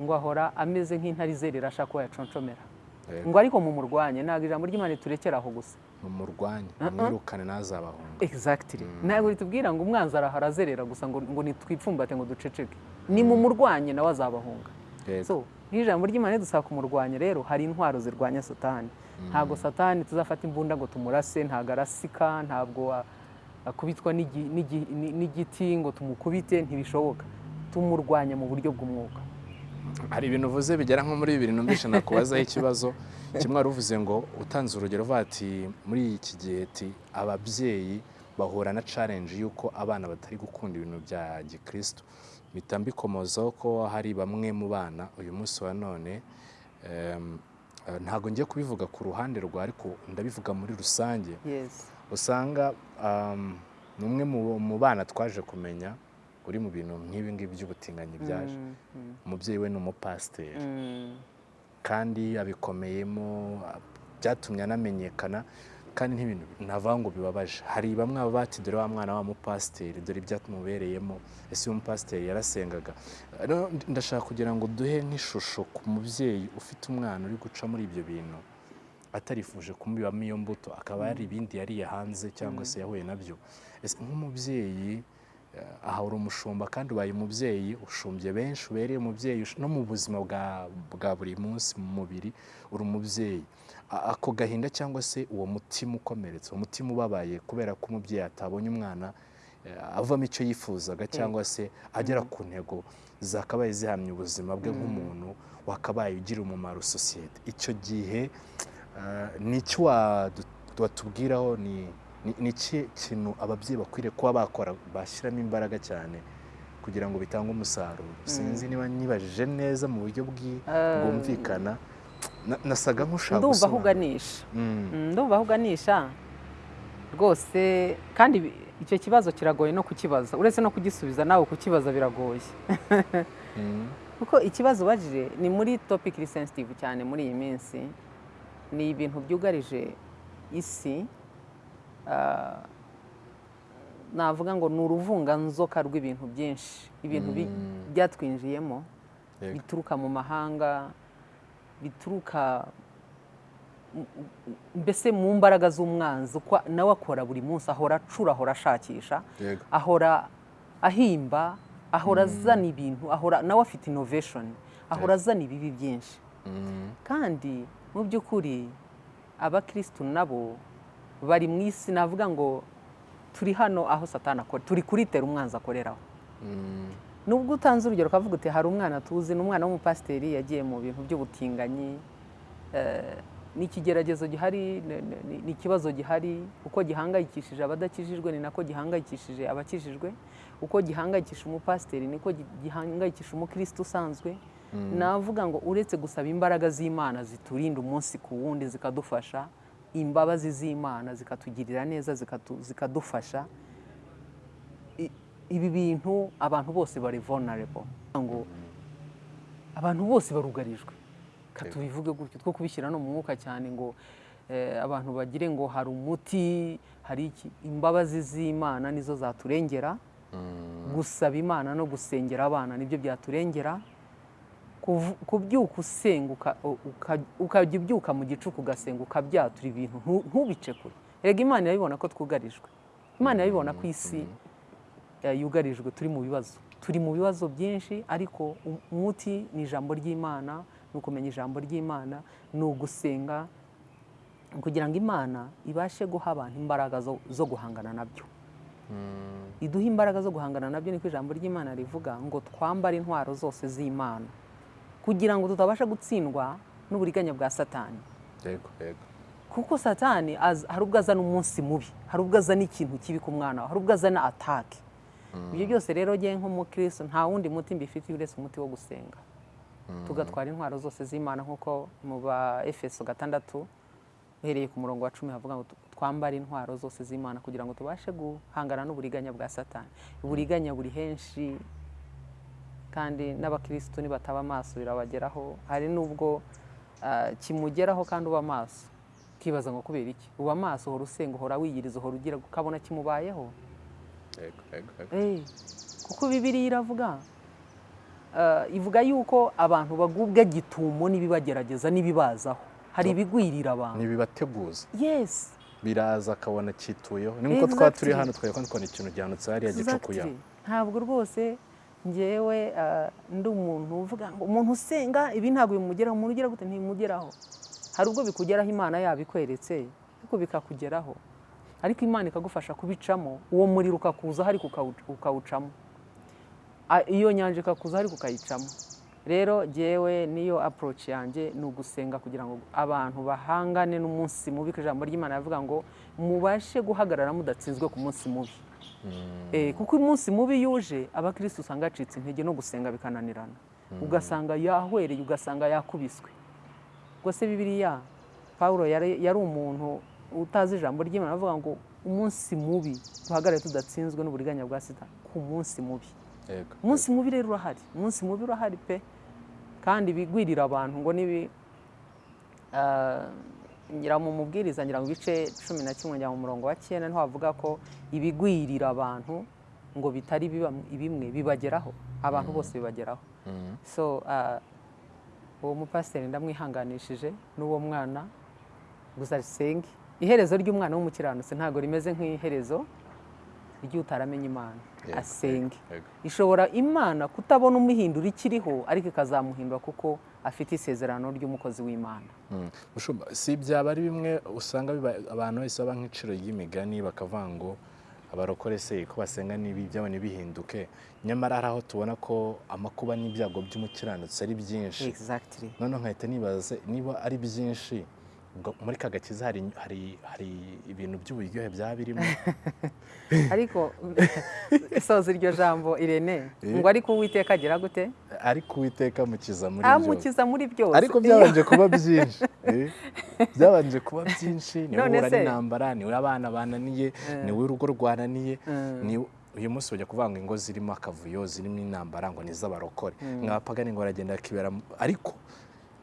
ngo ahora ameze nk'intare izerera ashaka ko yaconshomera Yego. Ngo ariko mumurwanye ntabwo ijambo ry'imana riturekera aho gusa mumurwanye mwirukane ntazabahunga exactly. Ntabwo ritubwira ngo umwanzi arahara azerera gusa ngo, ngo nitwipfumbate ngo duceceke. Ni mumurwanye nawe azabahunga Yego. so nk'ijambo ry'imana ridusaba kumurwanya rero hari intwaro zirwanya satani. Ntabwo satani tuzafata imbunda ngo tumurase ntabwo arasika ntabwo akubitwa n'igi- n'igi- ni- n'igiti ngo tumukubite ntibishoboka. Tumurwanya mu buryo bw'umwuka. Hari ibintu uvuze bigera nko muri bibiri numvishe nakubazaho ikibazo. Kimwe wari uvuze ngo utanze urugero uvuga ati muri iki gihe ati ababyeyi bahura na challenge y'uko abana batari gukunda ibintu bya gikristo. Mpita mbikomozaho ko hari bamwe mu bana uyu munsi wa none ntabwo ngiye kubivuga ku ruhande rwa ariko ndabivuga muri rusange. Usanga ni umwe mu bana twaje kumenya uri mu bintu nk'ibi ngibi by'ubutinganyi byaje. Mm, mm, umubyeyi we ni umupasiteri. Mm. kandi abikomeyemo byatumye anamenyekana kandi n'ibintu navuga ngo bibabaje. Hari bamwe baba bati dore wa mwana wa mupasiteri dore ibyatumubereyemo ese uyu mupasiteri yarasengaga. Ndashaka kugira ngo duhe nk'ishusho ku mubyeyi ufite umwana uri guca muri ibyo bintu atarifuje kumubibamo iyo mbuto. Akaba hari ibindi yariye hanze cyangwa se yahuye na byo. Ese nk'umubyeyi aha uri umushumba kandi ubaye umubyeyi ushumbye benshi ubereye umubyeyi no mu buzima bwa, buri munsi mu mubiri uri umubyeyi ako gahinda cyangwa se uwo mutima ukomeretse uwo mutima ubabaye kubera ko umubyeyi atabonye umwana eh, avamo icyo yifuzaga cyangwa se agera ku ntego zakabaye zihamya ubuzima bwe nk'umuntu wakabaye ugira umumaro sosiyete. Icyo gihe eh, ni iki wadu- watubwiraho ni ni- iki kintu ababyeyi bakwiriye kuba bakora bashyiramo imbaraga cyane kugira ngo bitange umusaruro. Sinzi niba nibajije neza mu buryo Eh, bwumvikana. Na- nasaga nk'ushaka ndumva aho uganisha Mm, Mm, ndumva aho uganisha rwose kandi icyo kibazo kiragoye no kukibaza. Uretse no kugisubiza nawe kukibaza biragoye. *laughs* Mm, kuko ikibazo ubajije ni muri topic iri sensitive cyane muri iyi minsi. Ni ibintu byugarije isi. Navuga ngo ni uruvunganzoka rw'ibintu byinshi. Ibintu bi- Mm. byatwinjiyemo bituruka mu mahanga bituruka mbese mu mbaraga z'umwanzi uko nawe akora buri munsi ahora acura ahora ashakisha ahora ahimba ahora azana ibintu ahora nawe afite innovation ahora azana ibibi byinshi. Mm, kandi mu by'ukuri abakirisitu nabo bari mu isi navuga ngo turi hano aho satani akora. Turi kuritera umwanzi akoreraho. Mm, nubwo utanze urugero ukavuga uti hari umwana tuzi ni umwana w'umupasiteri yagiye mu bintu by'ubutinganyi eh, ni ikigeragezo gihari ni- ikibazo gihari. Uko gihangayikishije abadakijijwe ni nako gihangayikishije abakijijwe. Uko gihangayikisha umupasiteri niko gi- gihangayikisha umukristo usanzwe. Navuga ngo uretse gusaba imbaraga z'imana ziturinda umunsi ku wundi zikadufasha imbabazi z'imana zikatugirira neza zikadufasha. Ibi bintu abantu bose bari vulnerable. Ngo abantu bose barugarijwe. Reka tubivuge gutyo two kubishyira no mu mwuka cyane ngo eh, abantu bagire ngo hari umuti hari iki? Imbabazi z'imana nizo zaturengera. Mm, gusaba imana no gusengera abana ni byo byaturengera. Kubyuka usenga uka- uka- ukajya ubyuka mu gicuku ugasenga ukabyatura ibintu ntu- ntubice kure. Rega imana irabibona ko twugarijwe. Imana irabibona ko isi eh, yugarijwe turi mu bibazo. Turi mu bibazo byinshi ariko umuti ni ijambo ry'imana ni ukumenya ijambo ry'imana ni ugusenga kugira ngo imana ibashe guha abantu imbaraga zo- guhangana na byo. Mm, iduha imbaraga zo guhangana na byo niko ijambo ry'imana rivuga ngo twambare intwaro zose z'imana. Kugira ngo tutabasha gutsindwa n'uburiganya bwa satani. Kuko satani hari ubwo azana umunsi mubi hari ubwo azana ikintu kibi ku mwana hari ubwo azana atake ibyo byose rero ngewe nk'umukristo nta wundi muti mbifitiye uretse umuti wo gusenga. Tugatwara intwaro zose z'imana nk'uko mu ba efeso gatandatu uhereye ku murongo wa cumi havuga ngo twambare intwaro zose z'imana kugira ngo tubashe guhangana n'uburiganya bwa satani. Uburiganya buri henshi kandi n'abakirisitu nibataba amaso birabageraho. Hari n'ubwo ah, kimugeraho kandi uba amaso. Ukibaza ngo kubera iki? Uba amaso uhora usenga uhora wiyiriza uhora ugira ukabona kimubayeho? Eh, kuko bibiriya iravuga eh, ivuga yuko abantu bagubwa gitumo n'ibibagerageza n'ibibazaho. Hari ibigwirira abantu. Ntibibateguza yes. Biraza akabona cyituyeho ni nk'uko twaba turi hano twari twabona ikintu gihanutse hariya gicukuye Exactly. ntabwo rwose ngewe eh, ndi umuntu uvuga ngo umuntu usenga ibi ntabwo bimugeraho. Umuntu ugira gute? Ntimugeraho. Hari ubwo bikugeraho imana yabikweretse ariko bikakugeraho. Ariko imana ikagufasha kubicamo. Uwo muriro ukakuzaho ariko ukawu- ukawucamo. Iyo nyanja ikakuzaho ariko ukayicamo. Rero jyewe niyo approach yanjye ni ugusenga kugira ngo abantu bahangane n'umunsi mubi ko ijambo ry'imana rivuga ngo mubashe guhagarara mudatsinzwe ku munsi mubi. Kuko umunsi mubi yuje abakirisitu usanga yacitse intege no gusenga bikananirana. Ugasanga yahwereye ugasanga yakubiswe. Ubwo se bibiliya paul yari umuntu utazi ijambo ry'imana. Avuga ngo umunsi mubi duhagarare tudatsinzwe n'uburiganya bwa sida ku munsi mubi. Umunsi mubi rero urahari. Umunsi mubi urahari pe. Kandi bigwirira abantu ngo nibi ah, ngira mu mubwiriza ngira mu bice cumi na kimwe njya mu murongo wa cyenda ni ho havuga ko ibigwirira abantu ngo bitari bimwe bibageraho. Abantu bose bibageraho. Mhm. so ah, uwo mupasiteri ndamwihanganishije n'uwo mwana. Gusa asenge iherezo ry'umwana w'umukiranutsi ntabwo rimeze nk'iherezo ry'utaramenya imana. Asenge ishobora imana kutabona umuhindura ikiriho ariko ikazamuhindura kuko afite isezerano ry'umukozi w'imana. Mm. Mushumba, si byaba ari bimwe usanga abantu bahise baba nk'iciro ry'imigani bakavuga ngo abarokore se ko basenga n'ibi byabo ntibihinduke nyamara hari aho tubona ko amakuba n'ibyago by'umukiranutsi ari byinshi. Exactly. Noneho nkahita nibaza niba ari byinshi muri ka gakiza hari, hari, hari ibintu by'uburyohe byaba birimo. *laughs* Ariko soza iryo jambo irene Eh. ngo ariko uwiteka agira gute? Ariko uwiteka amukiza muri byose amukiza muri byose. Ariko byabanje kuba *laughs* byinshi eh? byabanje kuba byinshi ni we uhura n'intambara ni we abana bananiye ni we urugo rwananiye ni uyu munsi bajya kuvuga ngo ingo zirimo akavuyo zirimo intambara ngo ni iz'abarokore nk'abapagani ngo baragenda bakibera ariko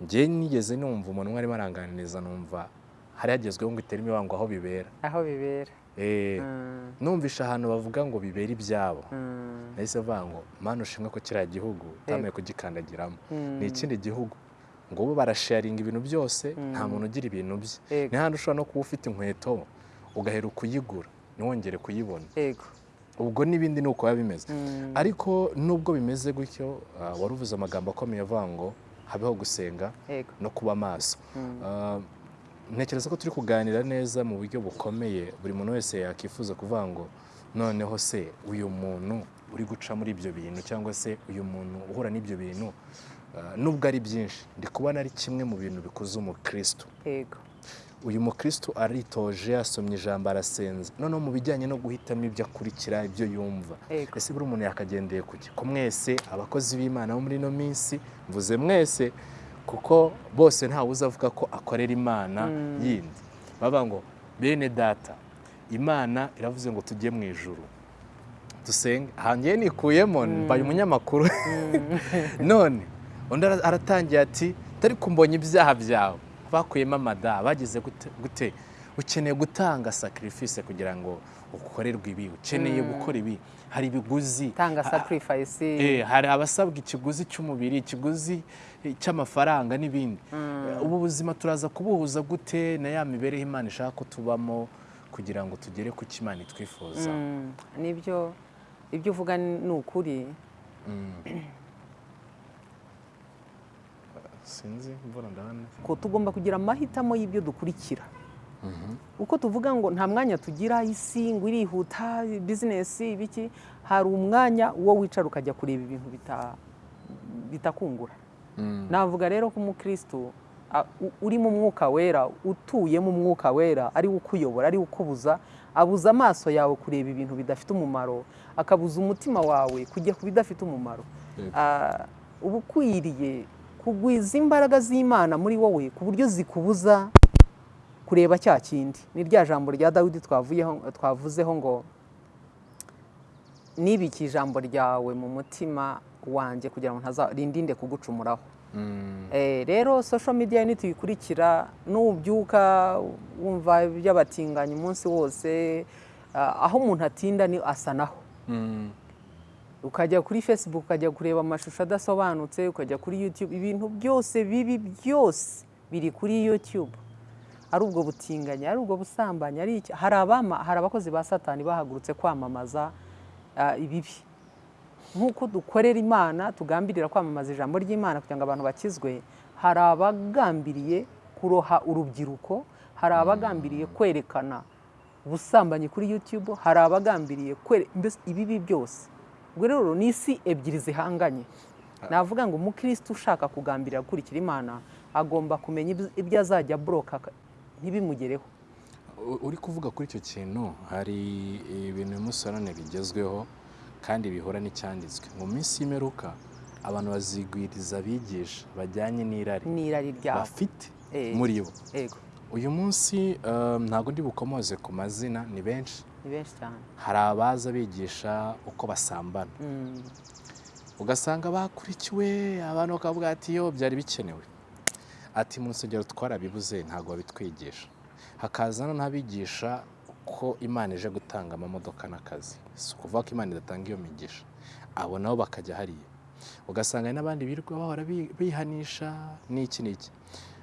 njye nigeze numva umuntu umwe arimo aranganiriza numva hari hagezweho ngo itere imibango aho bibera. Aho bibera. Eh, Mm, numvisha ahantu bavuga ngo bibera ibyabo. Mm, nahise avuga ngo mana ushimwe ko kiriya gihugu utamaye kugikandagiramo. Mm. ni ikindi gihugu. Ngo bo barasharinga ibintu byose nta muntu ugira ibintu bye. Ni handi ushobora no kuba ufite inkweto ugahera kuyigura ntiwongere kuyibona. Yego ubwo n'ibindi ni uko biba bimeze. Ariko nubwo bimeze gutyo ah, wari uvuze amagambo akomeye avuga ngo habeho gusenga no kuba maso Mm. Ah, ntekereza ko turi kuganira neza mu buryo bukomeye. Buri muntu wese yakwifuza kuvuga ngo noneho se uyu muntu uri guca muri ibyo bintu cyangwa se uyu muntu uhura n'ibyo bintu? Ah, nubwo ari byinshi ndi kubona ari kimwe mu bintu bikuza umukristo. Yego. Uyu mukristo aritoje asomye ijambo arasenza noneho mu bijyanye no guhitamo ibyo akurikira ibyo yumva. Ese buri umuntu yakagendeye ku ki ko mwese abakozi b'imana bo muri ino minsi mvuze mwese kuko bose ntawe uzavuga ko akorera imana yindi. Bavuga ngo bene data imana iravuze ngo tujye mu ijuru. Dusenge hangiye nikuyemo mbaye umunyamakuru. *laughs* None undi ara- aratangiye ati tari kumbonye ibyaha byawe. Bakuyemo amada bagize gute- gute ukeneye gutanga sacrifice kugira ngo ukorerwe ibi ukeneye gukora ibi hari ibiguzi. Tanga sacrifice. Eh, hari abasabwa ikiguzi cy'umubiri ikiguzi cy'amafaranga n'ibindi. Ubu buzima turaza kubuhuza gute na ya mibereho imana ishaka ko tubamo kugira ngo tugere ku cyo imana itwifuza? Mm, ni byo ibyo uvuga ni ukuri. Sinzi mbona ndabona ko tugomba kugira amahitamo y'ibyo dukurikira. Uko tuvuga ngo nta mwanya tugira isi ngo irihuta bizinesi ibiki hari umwanya wo wicara ukajya kureba ibintu bita- bitakungura. Mm. navuga rero ko umukristo a- u- uri mu mwuka wera utuye mu mwuka wera ari we ukuyobora ari we ukubuza abuza amaso yawe kureba ibintu bidafite umumaro akabuza umutima wawe kujya ku bidafite umumaro. Uba ukwiriye kugwiza imbaraga z'imana muri wowe ku buryo zikubuza kureba cya kindi ni rya jambo rya dawidi twavuzeho ngo nibike ijambo ryawe mu mutima wanjye kugira ngo ntazarindinde kugucumuraho Mm. Eh, rero social media nituyikurikira nubyuka wumva iby'abatinganyi umunsi wose ah, aho umuntu atinda ni asa naho Mm. Ukajya kuri facebook ukajya kureba amashusho adasobanutse ukajya kuri youtube ibintu byose bibi byose biri kuri youtube. Ari ubwo butinganyi ari ubwo busambanyi ari iki? Hari abakozi ba satani bahagurutse kwamamaza ah, ibibi. Nk'uko dukorera imana tugambirira kwamamaza ijambo ry'imana kugira ngo abantu bakizwe hari abagambiriye kuroha urubyiruko hari abagambiriye kwerekana ubusambanyi kuri youtube hari abagambiriye ibibi byose. Ubwo rero ni isi ebyiri zihanganye. Navuga ngo umukristo ushaka kugambirira gukurikira imana agomba kumenya ibyo- azajya buroka ntibimugereho. Uri kuvuga kuri icyo kintu hari ibintu bimusorane bigezweho kandi bihura n'icyanditswe. Mu minsi y'imperuka abantu bazigwiriza abigisha bajyanye n'irari. N'irari ryabo. Bafite muri bo. Uyu munsi um, ntabwo ndi bukomoze ku mazina ni benshi. Hari abaza bigisha uko basambana. Mm. ugasanga bakurikiwe abantu bakavuga ati yo byari bikenewe. Ati mu rusengero twarabibuze ntabwo babitwigisha hakaza n'abigisha ko imana ije gutanga amamodoka n'akazi. Si ukuvuga ko imana idatanga iyo migisha. Abo nabo bakajya hariya. Ugasanga n'abandi birirwa bahora bi- bihanisha n'iki n'iki.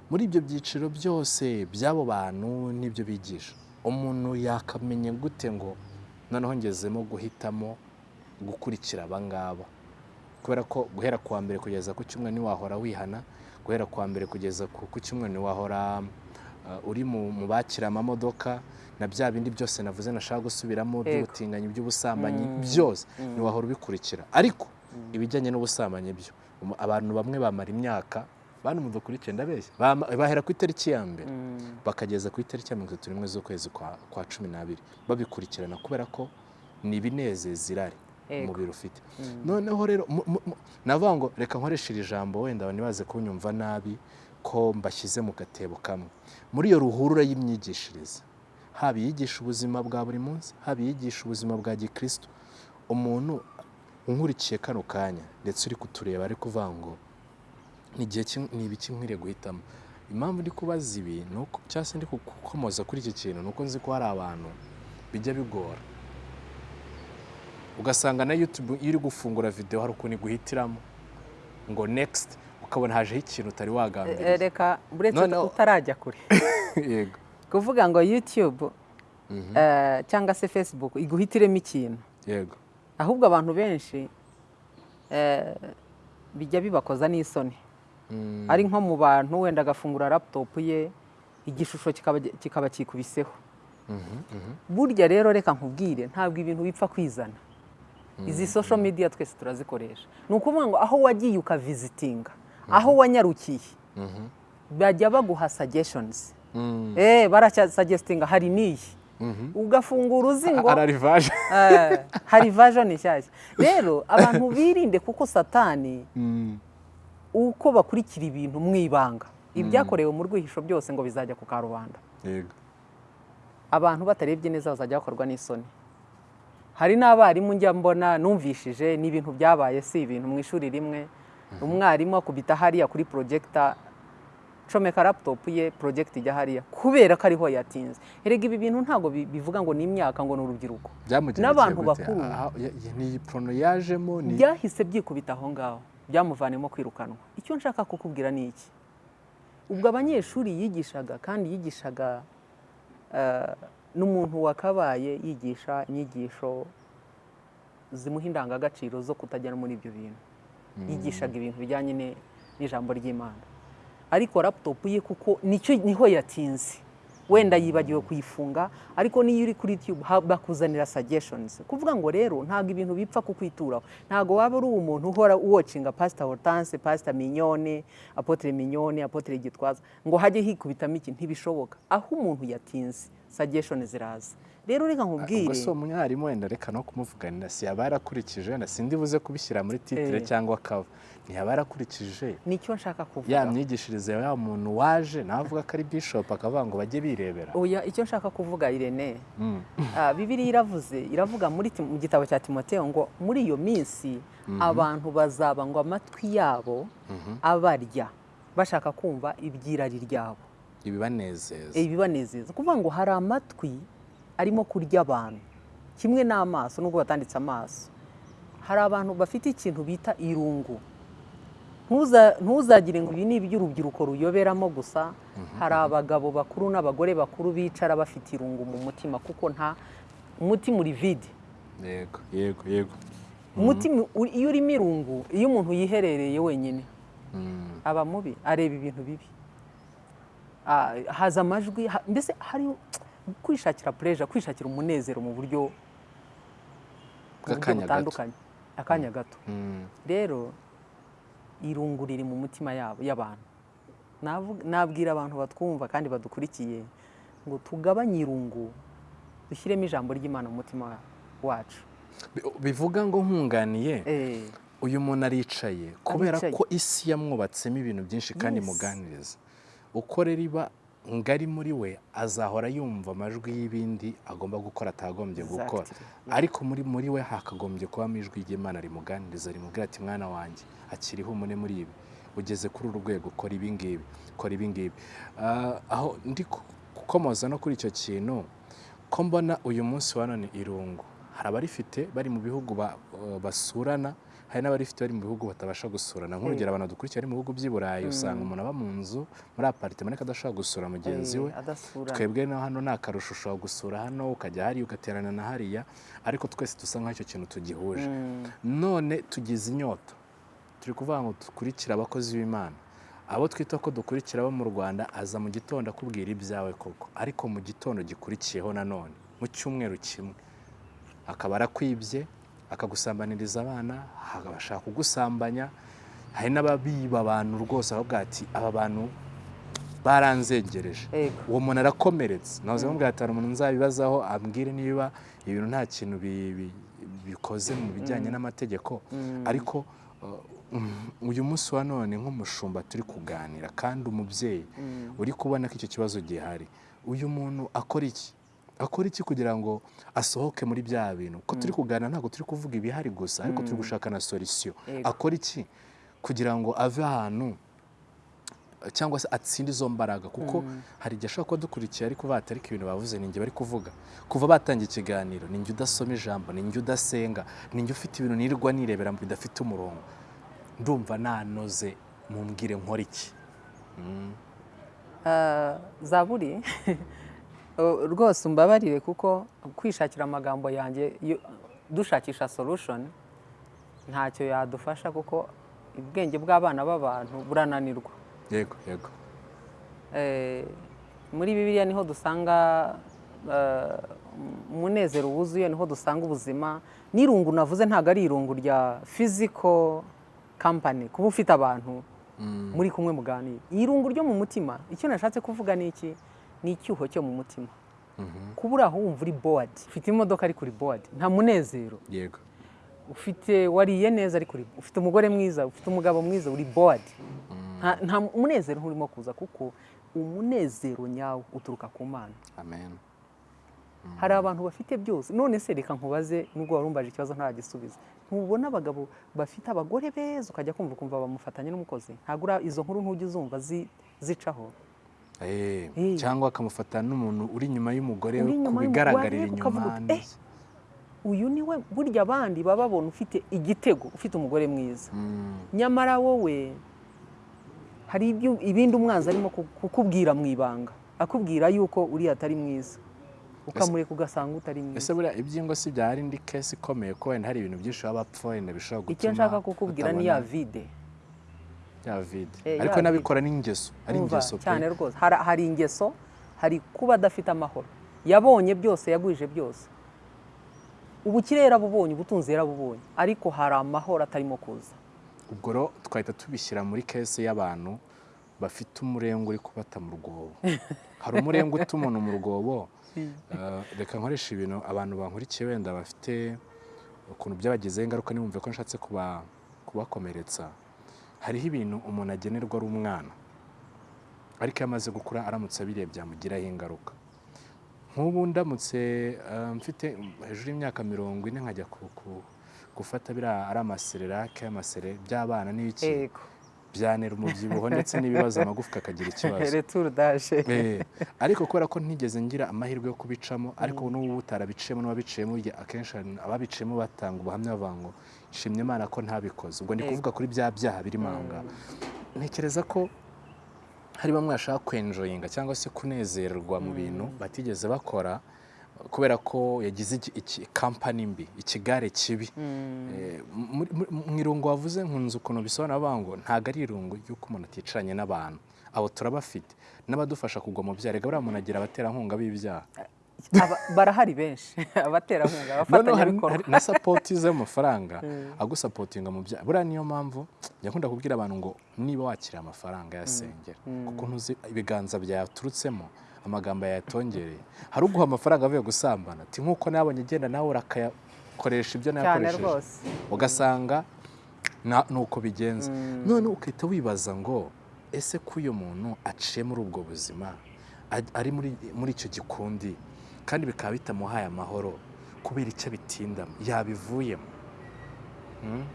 Muri ibyo byiciro byose by'abo bantu n'ibyo bigisha. Umuntu yakamenya gute ngo noneho ngezemo guhitamo gukurikira aba ngaba? Kubera ko guhera ku wa mbere kugeza ku cyumweru ntiwahora wihana guhera ku wa mbere kugeza ku cyumweru ntiwahora uh, uri mu bakira amamodoka na bya bindi byose navuze nashaka gusubiramo by'ubutinganyi by'ubusambanyi byose ntiwahora ubikurikira. Ariko ibijyanye n'ubusambanyi byo abantu bamwe bamara imyaka bantu mudukurikiye ndabeshya bama- bahera ku itariki ya mbere. Bakageza ku itariki ya mirongo itatu n'imwe z'ukwezi kwa, cumi n'abiri. Babikurikirana kubera ko ni ibinezeza irari umubiri ufite. Noneho rero navuga ngo reka nkoreshe iri jambo wenda abantu ntibaze kunyumva nabi ko mbashyize mu gatebo kamwe. Muri iyo ruhurura y'imyigishirize haba iyigisha ubuzima bwa buri munsi haba iyigisha ubuzima bwa gikristo umuntu unkurikiye kano kanya ndetse uri kutureba ari kuvuga ngo ni igihe kim- ni ibiki nkwiriye guhitamo. Impamvu ndi kubaza ibi ni uko cyangwa se ndi gukomoza kuri iki kintu ni uko nzi ko hari abantu bijya bigora. Ugasanga na YouTube iyo uri gufungura video hari ukuntu iguhitiramo. Ngo next ukabona hajeho ikintu utari Eh, wagambiriye reka uretse Noneho- utarajya kure. *laughs* Yego. Kuvuga ngo youtube eh, cyangwa se facebook iguhitiremo ikintu. Yego. Ahubwo abantu benshi eh, bijya bibakoza n'isoni. Ari nko mu bantu wenda agafungura laptop ye igishusho kikaba kikubiseho. Mhm, mhm. burya rero reka nkubwire ntabwo ibintu bipfa kwizana. Izi social media twese turazikoresha. Ni ukuvuga ngo aho wagiye ukavizitinga aho wanyarukiye. Bajya baguha suggestions. Mm, eh baracyasagestinga hari n'iyi? Ugafungura uzi ngo ararivaje *laughs* eh, hari version nshyashya rero abantu birinde kuko satani Mm, uko bakurikira ibintu mu ibanga. Ibyakorewe mu rwihisho byose ngo bizajya ku karubanda. Yego. Abantu batarebye neza bazajya bakorwa n'isoni. Hari n'abarimu njya mbona numvishije ni ibintu byabaye si ibintu mu ishuri rimwe. Umwarimu akubita hariya kuri porojegita comeka laputopu ye porojegita ijya hariya kubera ko ariho yatinze. Erega ibi bintu ntabwo bi- bivuga ngo ni imyaka ngo ni urubyiruko. N'abantu bakuru. Ni iyi porono yajemo byahise byikubita aho ngaho. Byamuvanemo kwirukanwa. Icyo nshaka kukubwira ni iki? Ubwo abanyeshuri yigishaga kandi yigishaga eh, n'umuntu wakabaye yigisha inyigisho zimuha indangagaciro zo kutajya muri ibyo bintu. Yigishaga ibintu bijyanye ni- n'ijambo ry'imana. Ariko laputopu ye kuko ni ho yatinze. Wenda yibagiwe kuyifunga ariko niyo uri kuri ha- bakuzanira suggestions. Kuvuga ngo rero ntabwo ibintu bipfa kukwituraho. Ntabwo waba uri umuntu uhora uwocinga pasita hortense pasita mignone apotre mignone apotre gitwaza ngo hajye hikubitamo iki? Ntibishoboka. Aho umuntu yatinze suggestion ziraza. Rero reka ubwo nkubwire si umwarimu wenda reka no kumuvuganira si yaba yarakurikije wenda sindi buze kubishyira muri titire Eh. cyangwa kava ntiyaba yarakurikije. Nicyo nshaka ya kuvuga myigishirize ya muntu waje nawe avuga ko ari bishop akavuga ngo bajye birebera. Oya icyo nshaka kuvuga irene. Mm. *laughs* Ah, bibiliya iravuze iravuga mu gitabo cya timoteyo ngo muri iyo minsi abantu bazaba ngo amatwi yabo abarya bashaka kumva ibyirari ryabo. Ibibanezeza. Ibibanezeza. Kuvuga ngo hari amatwi arimo kurya abantu. Kimwe n'amaso nubwo batanditse amaso. Hari abantu bafite ikintu bita irungu. Ntuza- ntuzagire ngo ibi ni iby'urubyiruko ruyoberamo gusa. Hari abagabo bakuru n'abagore bakuru bicara bafite irungu mu mutima kuko nta umutima uri vide. Yego yego yego. Umutima uri- iyo urimo irungu iyo umuntu yiherereye wenyine Mm. aba mubi areba ibintu bibi. Ah, haza amajwi mbese hari kwishakira pureja kwishakira umunezero mu buryo butandukanye. Akanya gato. Mm. rero irungu riri mu mitima yabo y'abantu. Nabwira abantu batwumva kandi badukurikiye ngo tugabanye irungu dushyiremo ijambo ry'imana mu mutima wacu. Bi- bivuga ngo nkunganiye Eh, uyu muntu aricaye. Kubera ko isi yamwubatsemo ibintu byinshi kandi Yes. imuganiriza uko rero iba ngari muri we azahora yumva amajwi y'ibindi agomba gukora atagombye gukora. Ariko muri muri we hakagombye kubamo ijwi ry'imana rimuganiriza rimubwira ati mwana wanjye akiriho umune muri ibi. Ugeze kuri uru rwego kora ibi ngibi kora ibi ngibi. Ah, aho ndi gukomoza no kuri icyo kintu ko mbona uyu munsi wa none irungu. Hari abarifite bari mu bihugu ba- basurana hari n'abarifite bari mu bihugu batabasha gusurana nk'urugero abantu dukurikiye bari mu bihugu by'i burayi usanga umuntu aba mu nzu muri aparitema ariko adashobora gusura mugenzi we. eh, adasura. Twebwe no hano ni akarusho ushobora gusura hano ukajya hariya ugaterana na hariya ariko twese dusa nk'aho icyo kintu tugihuje. Mm. none tugize inyota. Turi kuvuga ngo dukurikire abakozi b'imana. Abo twita ko dukurikira abo mu rwanda aza mu gitondo akubwira ibyawe koko. Ariko mu gitondo gikurikiyeho nanone mu cyumweru kimwe. Akaba arakwibye akagusambaniriza abana agashaka kugusambanya. Hari n'ababiba abantu rwose bakavuga ati aba bantu baranzengereje. Ego. uwo muntu arakomeretse. Nahoze bamubwira ati hari umuntu nzabibazaho ambwire niba ibintu nta kintu bi- bi- bikoze mu bijyanye n'amategeko. Ariko uh, uyu munsi wa none nk'umushumba turi kuganira kandi umubyeyi uri kubona ko icyo kibazo gihari. Uyu muntu akora iki? Akora iki kugira ngo asohoke muri bya bintu? Ko turi kuganira ntabwo turi kuvuga ibihari gusa ariko turi gushaka na solisiyo akora iki kugira ngo ave ahantu cyangwa se atsinde izo mbaraga? Kuko hari igihe ashobora kuba dukurikiye ariko batarika ibintu bavuze ni bari kuvuga. Kuva batangiye ikiganiro ni njye udasoma ijambo ni njye udasenga ni njye ufite ibintu nirirwa nirebera bidafite umurongo. Ndumva nanoze mumbwire nkora iki? Mm. Ah, zaburi *laughs* rwose umbabarire kuko kwishakira amagambo yanjye dushakisha solution ntacyo yadufasha kuko ubwenge bw'abana b'abantu burananirwa. Yego yego. Eh, muri bibiliya ni ho dusanga eh, umunezero wuzuye ni ho dusanga ubuzima. N'irungu navuze ntabwo ari irungu rya physical company kuba ufite abantu muri kumwe muganira. Irungu ryo mu mutima icyo nashatse kuvuga ni iki? Ni icyuho cyo mu mutima. Kuba uri aho wumva uri bored. Ufite imodoka ariko uri bored. Nta munezero. Yego. Ufite wariye neza ariko uri- ufite umugore mwiza ufite umugabo mwiza uri bored. Nta nta munezero nturimo kuza kuko umunezero nyawo uturuka ku mana. Amen. Hari abantu bafite byose. None se reka nkubaze nubwo wari umbaje ikibazo ntagisubiza ntubona abagabo bafite abagore beza? Ukajya kumva ukumva bamufatanye n'umukozi. Ntabwo izo nkuru ntujya uzumva zi- zicaho. Cyangwa akamufata n'umuntu uri inyuma y'umugore Uri ku bigaragarira inyuma neza. uyu ni we. Burya abandi baba babona ufite igitego ufite umugore mwiza. Mm, nyamara wowe hari ibindi umwanzi arimo ku- kukubwira mu ibanga. Akubwira yuko uriya atari mwiza. Ukamureka ugasanga utari mwiza. ese buriya ibyingo si byari indi kesi ikomeye ko wenda hari ibintu byinshi baba bapfa wenda bishobora gutuma icyo nshaka kukubwira ni ya vide. Ya vide Eh, ariko n'abikora n'ingeso ari ingeso cyane rwose. Hari, ingeso hari kuba adafite amahoro. Yabonye byose yagwije byose. Ubukire yarabubonye ubutunzi yarabubonye. Ariko hari amahoro atarimo kuza. Ubwo rero twahita tubishyira muri kesi y'abantu bafite umurenge uri kubata mu rwobo. *laughs* Hari umurenge uta umuntu mu rwobo? Eh, reka nkoresha ibintu abantu bankurikiye wenda bafite ukuntu byabagizeho ingaruka ntibumve ko nshatse kuba- kubakomeretsa. Hariho ibintu umuntu agenerwa ari umwana ariko iyo amaze gukura aramutse abiriye byamugiraho ingaruka. Nk'ubu ndamutse eh, mfite hejuru y'imyaka mirongo ine nkajya gufata biriya ari amasererake amasere by'abana n'ibiki. Yego byantera umubyibuho ndetse n'ibibazo amagufwa akagira ikibazo. Eh, ariko kubera ko ntigeze ngira amahirwe yo kubicamo ariko n'ubu utarabiciyemo n'uwabiciyemo akenshi ababiciyemo batanga ubuhamya bavuga ngo nshimye imana ko ntabikoze. Ubwo ndi Yego. kuvuga kuri bya byaha birimo aho ngaho ntekereza ko hari bamwe bashaka kwenjoyinga cyangwa se kunezerwa mu bintu batigeze bakora kubera ko yagize kampani mbi ikigare kibi. Eh, muri- muri- mu irungu wavuze nkunze ukuntu bisobanura ngo ntabwo ari irungu ry'uko umuntu aticaranye n'abantu. Abo turabafite. N'abadufasha kugwa mu byaha. Reka buriya muntu agira abaterankunga b'ibyaha. Aba- barahari benshi. *laughs* Abaterankunga abafatanyabikorwa. na sapoti z'amafaranga *laughs* agusapotinga mu byaha. Buriya niyo mpamvu njya nkunda kubwira abantu ngo niba wakiriye amafaranga yasengera kuko ntuzi ibiganza byayaturutsemo amagambo yayatongereye hari uguha amafaranga avuye gusambana. Ati nk'uko nabonye agenda nawe urakayakoresha ibyo nayakoresheje ugasanga na- ni uko bigenza none ukahita wibaza ngo ese ko uyu muntu aciye muri ubwo buzima ari muri icyo gikundi? Kandi bikaba bitamuhaye amahoro kubera icyo abitindamo. Yabivuyemo. Hmm?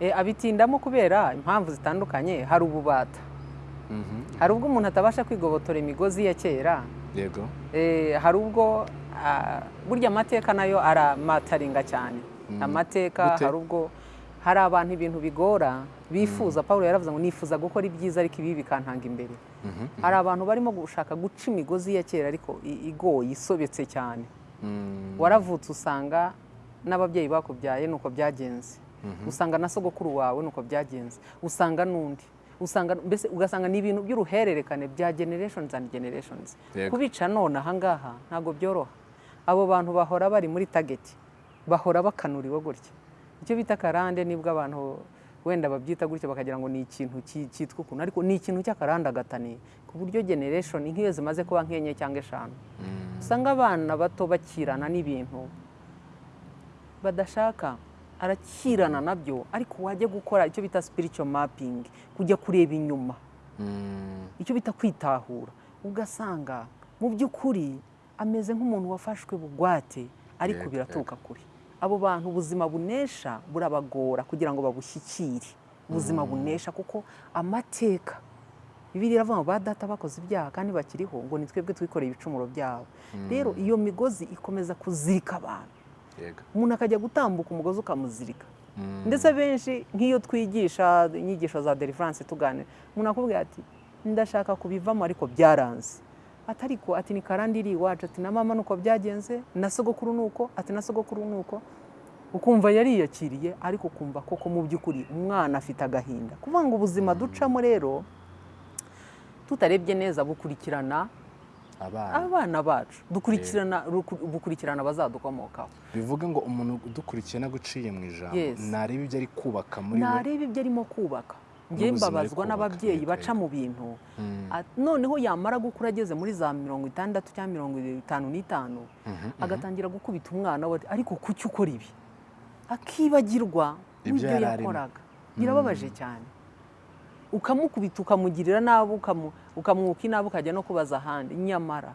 Eh, abitindamo kubera impamvu zitandukanye. Hari ububata. Hari ubwo umuntu atabasha kwigobotora imigozi ya kera yego. Eh, hari ubwo ah, burya amateka na yo aramataringa cyane. Mm. amateka hari ubwo hari abantu ibintu bigora bifuza. Paul yaravuze ngo nifuza gukora ibyiza ariko ibi bikantanga imbere. Hari abantu barimo gushaka guca imigozi ya kera ariko igoye isobetse cyane. Waravutse usanga n'ababyeyi bakubyaye nuko byagenze. Usanga na sogokuru wawe nuko byagenze. Usanga n'undi. Usanga mbese ugasanga ni ibintu by'uruhererekane bya generations and generations. Kubica none ahangaha ntabwo byoroha. Abo bantu bahora bari muri target bahora bakanuriwe gutya. Icyo bita karande ni bwo abantu wenda babyita gutya bakagira ngo ni ikintu ki- cyitwa ukuntu. Ariko ni ikintu cy'akarandagatani ku buryo generation nk'iyo zimaze kuba nk'enye cyangwa eshanu. Mm. usanga abana bato bakirana n'ibintu badashaka. Arakirana na byo ariko wajya gukora icyo bita spiritual mapping kujya kureba inyuma. Mm. icyo bita kwitahura. Ugasanga mu by'ukuri ameze nk'umuntu wafashwe bugwate ariko biraturuka kure. Abo bantu ubuzima bunesha burabagora kugira ngo babushyikire. Ubuzima bunesha kuko amateka bibiri iravuga ngo ba data bakoze ibyaha kandi bakiriho ngo ni twebwe twikoreye ibicumuro byabo. Rero iyo migozi ikomeza kuzirika abantu umuntu akajya gutambuka umugozi ukamuzirika. Mm. ndetse benshi nk'iyo twigisha inyigisho za deliverance tuganira umuntu akubwira ati ndashaka kubivamo ariko byaranze. Ati ariko ati ni karandi iri iwacu? Ati na mama nuko byagenze na sogokuru nuko ati na sogokuru nuko. Ukumva yariyakiriye ariko ukumva koko mu by'ukuri umwana afite agahinda. Kuvuga ngo ubuzima ducamo rero tutarebye neza bukurikirana abana. Bacu. Dukurikirana bukurikirana abazadukomokaho bivuga ngo umuntu udukurikiye naguciye mu ijambo Yes. nareba ibyo ari kubaka muri we? Nareba ibyo arimo kubaka. Njye mbabazwa n'ababyeyi baca mu bintu. Mm. At- noneho yamara gukura ageze muri za mirongo itandatu cyangwa mirongo itanu n'itanu Mhm, agatangira gukubita umwana we ariko kuki ukora ibi? Akibagirwa Ibyo n'ibyo yakoraga. Birababaje cyane. Ukamukubita ukamugirira nabi ukamwuka inabi ukajya no kubaza ahandi nyamara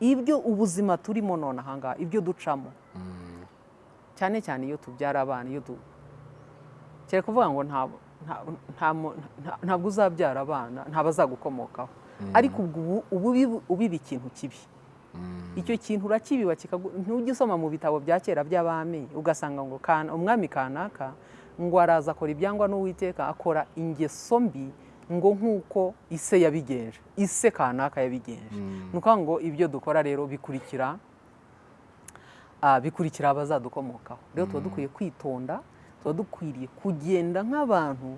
ibyo ubuzima turimo none ahangaha ibyo ducamo Mm. cyane cyane iyo tubyara abana iyo tu kere kuvuga ngo ntabwo uzabyara abana nta bazagukomokaho ariko ubwo ubu- ubu ubi- ubiba ikintu kibi Mm. icyo kintu urakibiba ntujya usoma mu bitabo bya kera by'abami ugasanga ngo umwami kanaka ngo araza akora ibyangwa n'uwiteka akora ingeso mbi ngo nk'uko ise yabigenje ise kanaka yabigenje. Mm. ni ukuvuga ngo ibyo dukora rero bikurikira bikurikira abazadukomokaho. Rero tuba dukwiye kwitonda tuba dukwiriye kugenda nk'abantu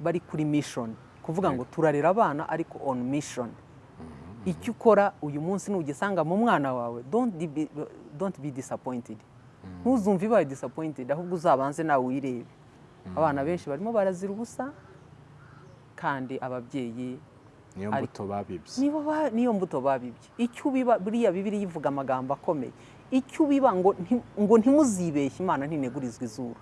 bari kuri mission. Kuvuga ngo turarera abana ariko on mission. Icyo ukora uyu munsi nugisanga mu mwana wawe don't be, don't be disappointed. Ntuzumve ibaye disappointed ahubwo uzabanze nawe wirebe abana benshi barimo barazira ubusa kandi ababyeyi niyo mbuto babibye. Niyo mbuto babibye. Icyo ubiba buriya bibiri yivuga amagambo akomeye. Icyo ubiba ngo nti- ngo ntimuzibeshye imana ntinegurizwa izuru.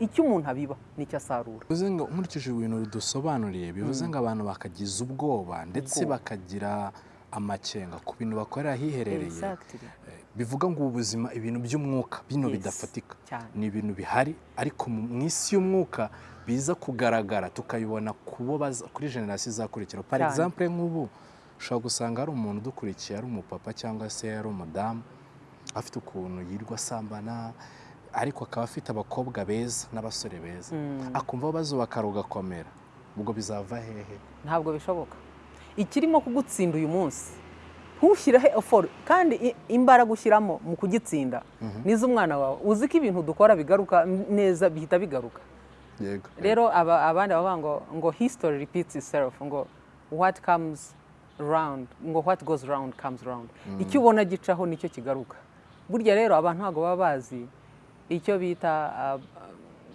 Icyo umuntu abiba ni cyo asarura. Bivuze ngo nkurikije ibintu dusobanuriye bivuze ngo abantu bakagiza ubwoba ndetse bakagira amakenga ku bintu bakorera ahiherereye. Eh, bivuga ngo ubu buzima ibintu by'umwuka bino bidafatika. Ni ibintu bihari ariko mu isi y'umwuka biza kugaragara tukabibona kuri generasiyo izakurikira par exemple nk'ubu ushobora gusanga hari umuntu udukurikiye ari umupapa cyangwa se ari umudamu afite ukuntu yirirwa asambana ariko akaba afite abakobwa beza n'abasore beza. Mm. akumva aho bazubaka rugakomera ubwo bizava hehe? Ntabwo bishoboka. Ikirimo kugutsinda uyu munsi. Ntushyireho effort kandi imbaraga ushyiramo mu kugitsinda. N'iz'umwana wawe. Uzi ko ibintu dukora bigaruka neza bihita bigaruka. Rero aba- abandi bavuga ngo ngo history repeats itself ngo what comes round ngo what goes round comes round. Icyo ubona gicaho ni cyo kigaruka. Burya rero abantu ntabwo baba bazi icyo bita uh,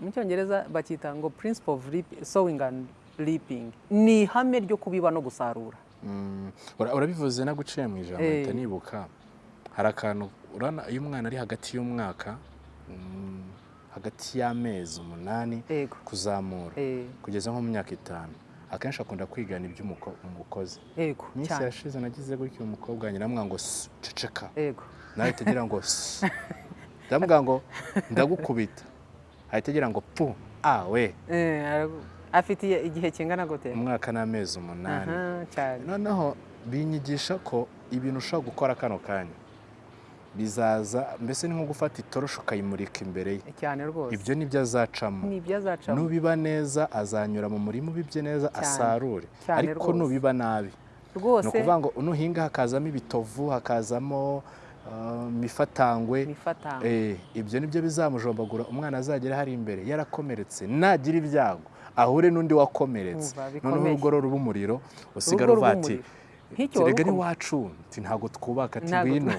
mu cyongereza bacyita ngo principle of sowing and reaping ni ihame ryo kubiba no gusarura. Mm, ura- urabivuze naguciye mu ijambo Eh. mpita nibuka. Hari akantu iyo umwana ari hagati y'umwaka mm, hagati y'amezi umunani kuzamura eh, kugeza nko mu myaka itanu. Akenshi akunda kwigana ibyo umuko- umukozi. Yego iminsi yashize nagize gutyo umukobwa nyiramwa ngo "Sss, ceceka. Yego nawe ahita agira ngo ndamubwira ngo ndagukubita. Ahita agira ngo pu awe. Eh, afite igihe- kingana gute? Umwaka n'amezi umunani. Noneho binyigisha ko ibintu ushobora gukora kano kanya. Bizaza mbese ni nko gufata itoroshi ukayimurika imbere ye. Cyane rwose. Ibyo ni byo azacamo. Ni nubiba neza azanyura mu murima ubibye neza asarure. Ariko nubiba nabi. Ni ukuvuga ngo nuhinga hakazamo ibitovu hakazamo uh, imifatangwe imifatangwe Eh, ibyo ni byo bizamujombagura umwana azagera hari imbere yarakomeretse. Nagira ibyago. Ahure n'undi wakomeretse. Noneho urugo ruba umuriro usigara ruba ati umuriro. nk'icyo wari rega ni ukomeje. wacu nti ntabwo twubaka ati ngwino.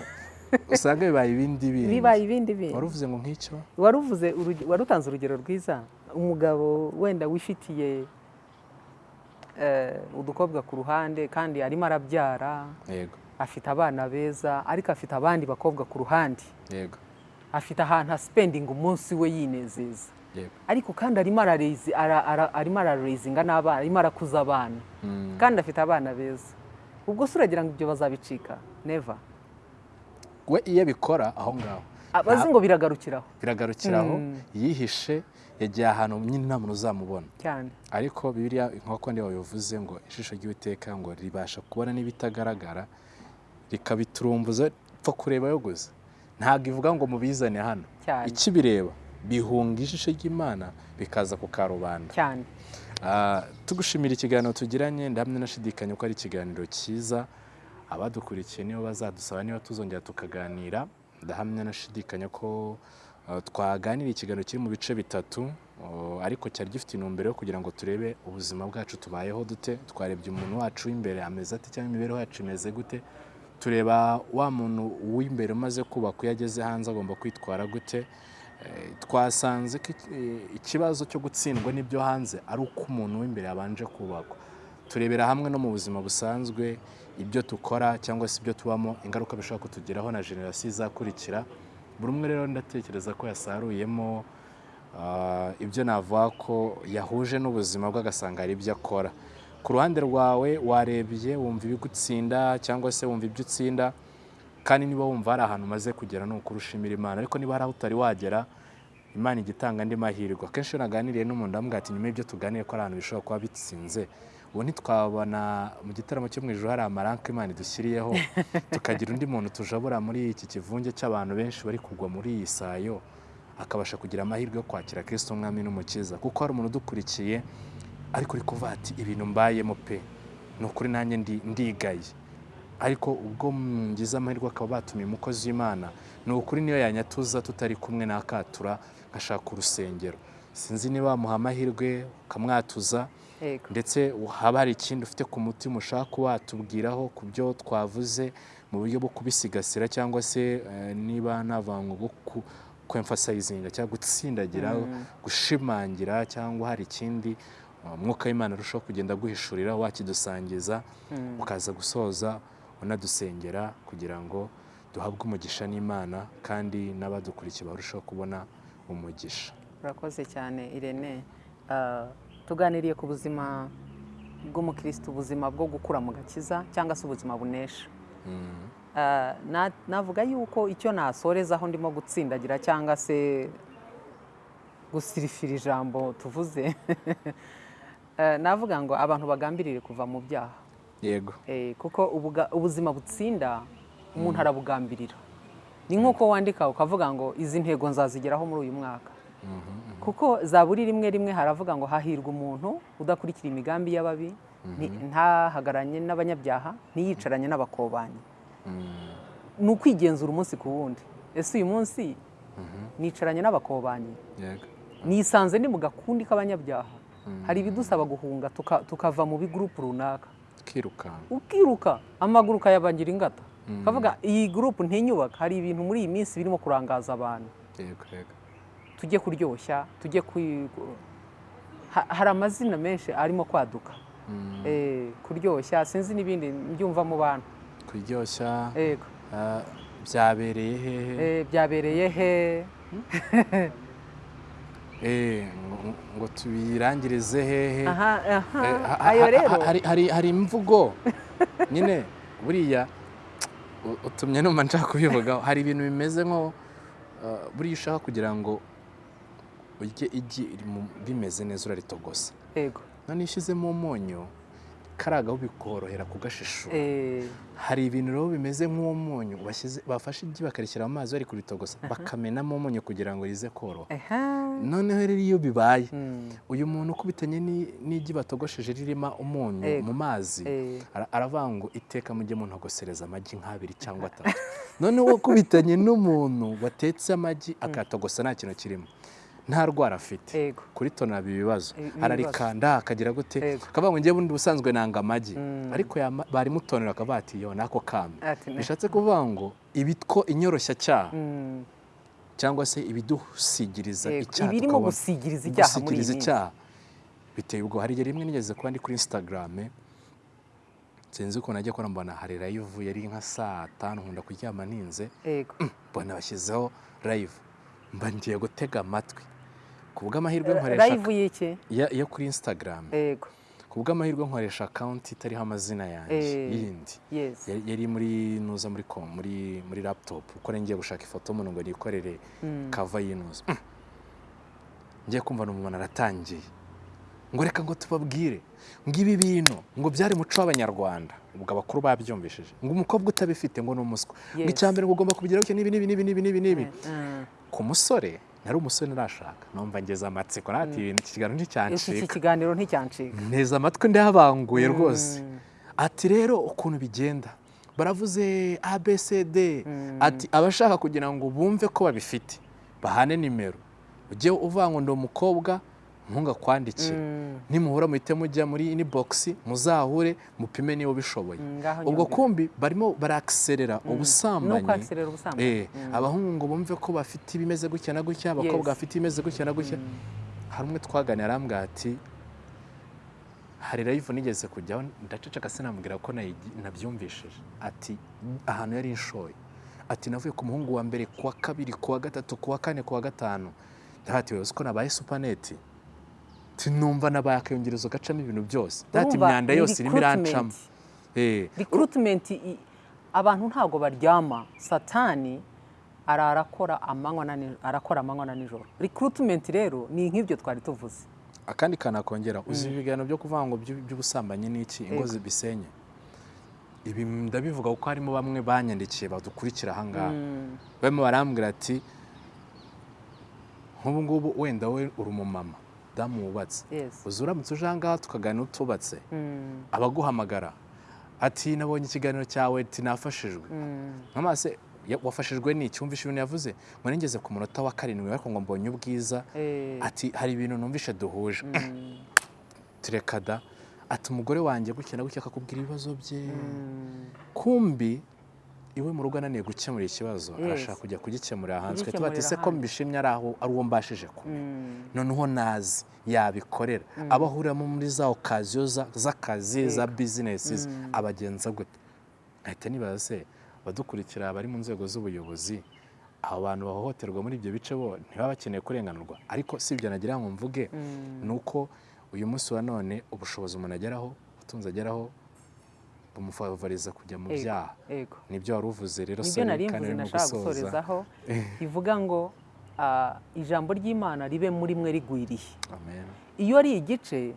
usanga bibaye ibindi bindi. Bibaye ibindi bintu wari uvuze ngo nk'icyo? Wari uvuze uruge- wari utanze urugero rwiza. Umugabo wenda wifitiye eh, udukobwa ku ruhande kandi arimo arabyara yego. afite abana beza ariko afite abandi bakobwa ku ruhande. Yego. Afite ahantu asipendinga umunsi we yinezeza. Ariko kandi arimo ararezi ara- ara- arimo ararezinga n'abana arimo arakuza abana. Mm, kandi afite abana beza. Ubwo se uragira ngo ibyo bazabicika? Neva we iyo abikora aho ngaho. Abazi ngo biragarukiraho. Biragarukiraho Mm. yihishe yagiye ahantu nyine nta muntu uzamubona. Cyane. Ariko bibiliya nk'uko niba bivuze ngo ijisho ry'uwiteka ngo ribasha kubona n'ibitagaragara rikabiturumbuza pfa kurebayo gusa ntabwo ivuga ngo mubizane hano. Ikibireba bihunga ijisho ry'imana bikaza ku karubanda. Cyane. Ah, tugushimira ikiganiro tugiranye ndahamya nashidikanya ko ari ikiganiro cyiza. Abadukurikiye nibo bazadusaba niba tuzongera tukaganira. Ndahamya nashidikanya ko ah, twaganira ikiganiro kiri mu bice bitatu. Oh, ariko cyari gifite intumbero yo kugira ngo turebe ubuzima bwacu tubayeho dute twarebye umuntu wacu w'imbere ameze ate cyangwa imibereho yacu imeze gute. Tureba wa muntu w'imbere umaze kubaka iyo ageze hanze agomba kwitwara gute. Twasanze ko eh, ikibazo cyo gutsindwa n'ibyo hanze ari uko umuntu w'imbere yabanje kubakwa. Turebera hamwe no mu buzima busanzwe ibyo dukora cyangwa se ibyo tubamo ingaruka bishobora kutugeraho na generasiyo izakurikira. Buri umwe rero ndatekereza ko yasaruyemo ah, ibyo navuga ko yahuje n'ubuzima bwe agasanga hari ibyo akora. Ku ruhande rwawe warebye wumva ibigutsinda cyangwa se wumva ibyo utsinda kandi niba wumva hari ahantu umaze kugera ni ukuri ushimira imana. Ariko niba hari aho utari wagera imana ijya itanga andi mahirwe. Akenshi iyo naganiriye n'umuntu ndamubwira ati nyuma y'ibyo tuganiye ko ari ahantu bishobora kuba bitsinze. Ubu ntitwabona mu gitaramo cyo mu ijoro hari amaranka imana idushyiriyeho *laughs* tukagira undi muntu tujabura muri iki kivunge cy'abantu benshi bari kugwa muri iyi sayo akabasha kugira amahirwe yo kwakira kirisito umwami n'umukiza. Kuko hari umuntu udukurikiye ariko uri kuvuga ati ibintu mbayemo pe. Ni ukuri nanjye ndi- ndigaye. Ariko ubwo ngize amahirwe akaba batumiye umukozi w'imana. Ni ukuri niyo yanyatuza tutari kumwe n'akatura nkashaka urusengero. Sinzi niba wamuha amahirwe ukamwatuza ndetse haba hari ikindi ufite ku mutima ushaka kuba watubwiraho ku byo twavuze mu buryo bwo kubisigasira cyangwa se eh, niba navuga ngo bwo ku- kwemfasayizinga cyangwa gutsindagira gushimangira cyangwa hari ikindi umwuka w'imana arushaho kugenda aguhishurira wakidusangiza Mm. ukaza gusoza unadusengera kugira ngo duhabwe umugisha n'imana kandi n'abadukurikiye barushaho kubona umugisha. Urakoze cyane irene. Ah, tuganiriye ku buzima bw'umukristo ubuzima bwo gukura mu gakiza cyangwa se ubuzima bunesha. Mm. Ah, na- navuga yuko icyo nasorezaho ndimo gutsindagira cyangwa se gusirifira ijambo tuvuze. Eh, *laughs* navuga ngo abantu bagambirire kuva mu byaha. Yego. Eh, kuko ubuzima butsinda umuntu arabugambirira. Ni nk'uko wandika ukavuga ngo izi ntego nzazigeraho muri uyu mwaka. Kuko za buri rimwe rimwe haravuga ngo hahirwa umuntu udakurikira imigambi y'ababi ni- ntahagaranye n'abanyabyaha ntiyicaranye n'abakobanyi. Ni ukwigenzura umunsi ku wundi. Ese uyu munsi nicaranye n'abakobanyi? Nisanze ndi mu gakundi k'abanyabyaha. Hari ibidusaba guhunga tuka- tukava mu bigurupu runaka. Kirukanka ukiruka amaguru ukayabangira ingata. Ukavuga iyi gurupu ntinyubaka hari ibintu muri iyi minsi birimo kurangaza abantu. Tujye kuryoshya tujye hari amazina menshi arimo kwaduka. Eh, kuryoshya sinzi n'ibindi mbyumva mu bantu. Kuryoshya. Ah, byabereye hehe Eh, byabereye he? Eh, *laughs* ngo- ngo tubirangirize hehe? Aha aha. Eh, ayo rero. hari- imvugo? *laughs* Nyine buriya utumye numva nshaka kubivugaho. Hari ibintu bimeze nko uh, buriya ushaka kugira ngo urye igi rimeze neza uraritogosa. Yego. None iyo ushyizemo umunyu karagaho bikorohera kugashishura. Eh, hari ibintu rero bimeze nk'uwo munyu bashyize bafashe igi bakarishyira mu mazi bari kuritogosa bakamenamo umunyu kugira ngo rize koroha. Noneho rero iyo bibaye Mm, uyu muntu ukubitanye ni- n'igi batogosheje ririmo umunyu Yego. mu mazi eh, ara- aravuga ngo iteka mujye muntogosereza amagi nk'abiri cyangwa atatu. Noneho wakubitanye n'umuntu watetse amagi akayatogosa nta kintu kirimo. Nta rwara afite. Kuri tona biba ibibazo ararikanda akagira gute? Akavuga ngo njye bundi ubusanzwe nanga amagi. Mm. ariko barimutonera akavuga ati yo nako ne- bishatse kuvuga ngo ibitwo inyoroshyacyaha Mm, cyangwa se ibidusigiriza icyaha gusigiriza icyaha biteye ubwo hari igihe rimwe nigeze kuba ndi kuri instagram sinzi ukuntu najya kora mbona hari live yari nka saa tanu nkunda kuryama ntinze yego. Mbona bashyizeho live. Mba ngiye gutega amatwi. Ku bw'amahirwe nkoresha live y'iki yo kuri instagram. Yego. Ku bw'amahirwe nkoresha account itariho amazina yanjye Eh. yindi. yari muri nuza muri com muri muri laptop. Uko ngiye gushaka ifoto y'umuntu ngo nikorere kava y'inuza Mm. ngiye kumva n'umuntu aratangiye. Ngo reka ngo tubabwire. Ngo ibi bintu ngo byari muco w'abanyarwanda. Ubwo abakuru babyumvishije. Ngo umukobwa utabifite ngo ni umuswa. Ngo icya mbere ngo ugomba kubigeraho n'ibi n'ibi n'ibi n'ibi n'ibi n'ibi Mm. ku musore nari umusore ntarashaka numva ngeze amatsiko nati ibintu iki kiganiro iki nticyancika kiganiro nticyancika nteze amatwi ndayabanguye rwose. Mm. ati rero ukuntu bigenda. Baravuze abcd Mm. ati abashaka kugira ngo bumve ko babifite bahane nimero. Ujye uvuga ngo ndi umukobwa ntungakwandikire Mm. nimuhura muhite mujya muri inbox muzahure mupime niba ubishoboye Mm, ubwo kumbi barimo barakiserera ubusambanyi. Ubusambanyi. Eh, abahungu ngo bumve ko bafite ibimeze gutya na gutya abakobwa bafite ibimeze gutya na gutya. Hari umwe twaganira arambwira ati hari live nigeze kujyaho? Ndaceceka sinamubwira ko nabyumvishije. Ati ahantu yari inshoye ati navuye ku muhungu wa mbere ku wa kabiri ku wa gatatu ku wa kane ku wa gatanu. Ndahati uzi ko nabaye supaneti tinumva nabaye akayungerezo gacamo ibintu byose. Urumva, imyanda yose irimo irancamo recruitment. Eh, recruitment i- abantu ntabwo baryama. Satani arakora amanywa na nijoro. Recruitment rero ni nk'ibyo twari tuvuze. Akandi kanakongera uzi ibiganiro byo kuvuga ngo by'u- by'ubusambanyi ni iki? Ingo zibisenye. Ibi ndabivuga kuko harimo bamwe banyandikiye badukurikira ahangaha Mm, barimo barambwira ati nk'ubu ngubu wenda we uri umumama. Damu wubatse. Uzi uramutse uje ahangaha tukaganira utubatse? Mm, abaguhamagara. Ati nabonye ikiganiro cyawe ati nafashijwe. Mm, nk'amase wafashijwe n'iki wumvishe ibintu yavuze? Ngo nigeze ku munota wa karindwi ariko ngo mbonye ubwiza. Eh, ati hari ibintu numvishe duhuje. *clears throat* Mm, tureka da ati umugore wanjye gutya na gutya akakubwira ibibazo bye. Kumbi iwe mu rugo ananiye gukemura ikibazo arashaka kujya kugikemurira hanze. Tuba ati se ko hanze." mbishimye ari aho ari uwo mbashije kumenya mm, noneho nazi yabikorera. Abo ahuriramo muri za okaziyo za- z'akazi za bizinesi ze, abagenza gute? Nkahita nibaza se abadukurikira bari mu nzego z'ubuyobozi abo bantu bahohoterwa muri ibyo bice bo ntibaba bakeneye kurenganurwa. Ariko si ibyo nagira ngo mvuge mm, ni uko uyu munsi wa none ubushobozi umuntu ageraho ubutunzi ageraho bumufavoriza kujya mu byaha. ni byo wari uvuze rero ni byo nari mvuze nashaka gusorezaho. *laughs* Rivuga ngo ah, ijambo ry'imana ribe muri mwe rigwiriye. Iyo ari igice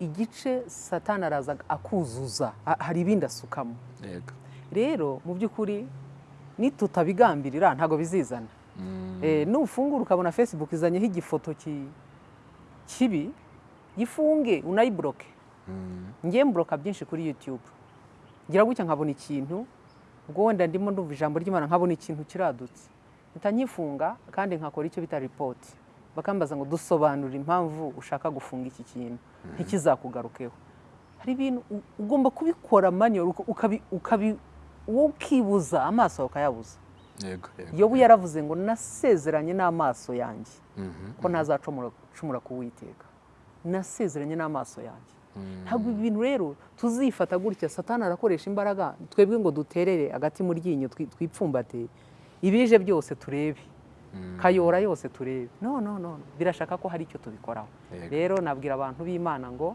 igice satani araza akuzuza ha- hari ibindi asukamo. Rero mu by'ukuri nitutabigambirira ntabwo bizizana. Eh, nufungura ukabona facebook izanyeho igifoto ki- kibi gifunge unayiburoke ngiye mboroka byinshi kuri youtube. Ngira gutya nkabona ikintu ubwo wenda ndimo ndumva ijambo ry'imana nkabona ikintu kiradutse. Mpita nkifunga kandi nkakora icyo bita ripoti bakambaza ngo dusobanure impamvu ushaka gufunga iki kintu. Ntikizakugarukeho. Hari ibintu ugomba kubikora ukabi- wowe ukibuza amaso yawe ukayabuza. Yobu yaravuze ngo nasezeranye n'amaso yanjye. Mhm, ko ntazacumura ku witeka nasezeranye n'amaso yanjye. mhm. Ntabwo ibi bintu rero tuzifata gutya satani arakoresha imbaraga. Twebwe ngo duterere agati mu ryinyo twi- twipfumbate. Ibije byose turebe. Kayora yose turebe. No no no birashaka ko hari icyo tubikoraho. Rero nabwira abantu b'imana ngo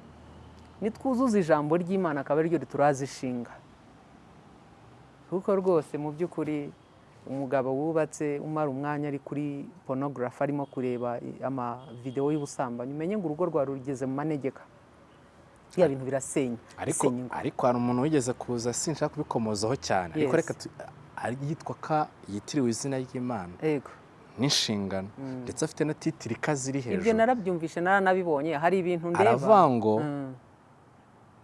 nitwuzuza ijambo ry'imana akaba ari ryo rituraza kuko rwose mu by'ukuri umugabo wubatse umara umwanya ari kuri porunogarafi arimo kureba amavidewo y'ubusambanyi. Umenye ngo urugo rwawe rugeze mu manegeka. Biriya bintu birasenya ariko hari umuntu wigeze kuza sinshaka kubikomozaho cyane. Ariko reka yitwa ka yitiriwe izina ry'imana. Yego. N'inshingano. Ndetse afite na titiri iri ibyo hejuru. narabyumvishe naranabibonye hari ibintu ndeba. Aravuga ngo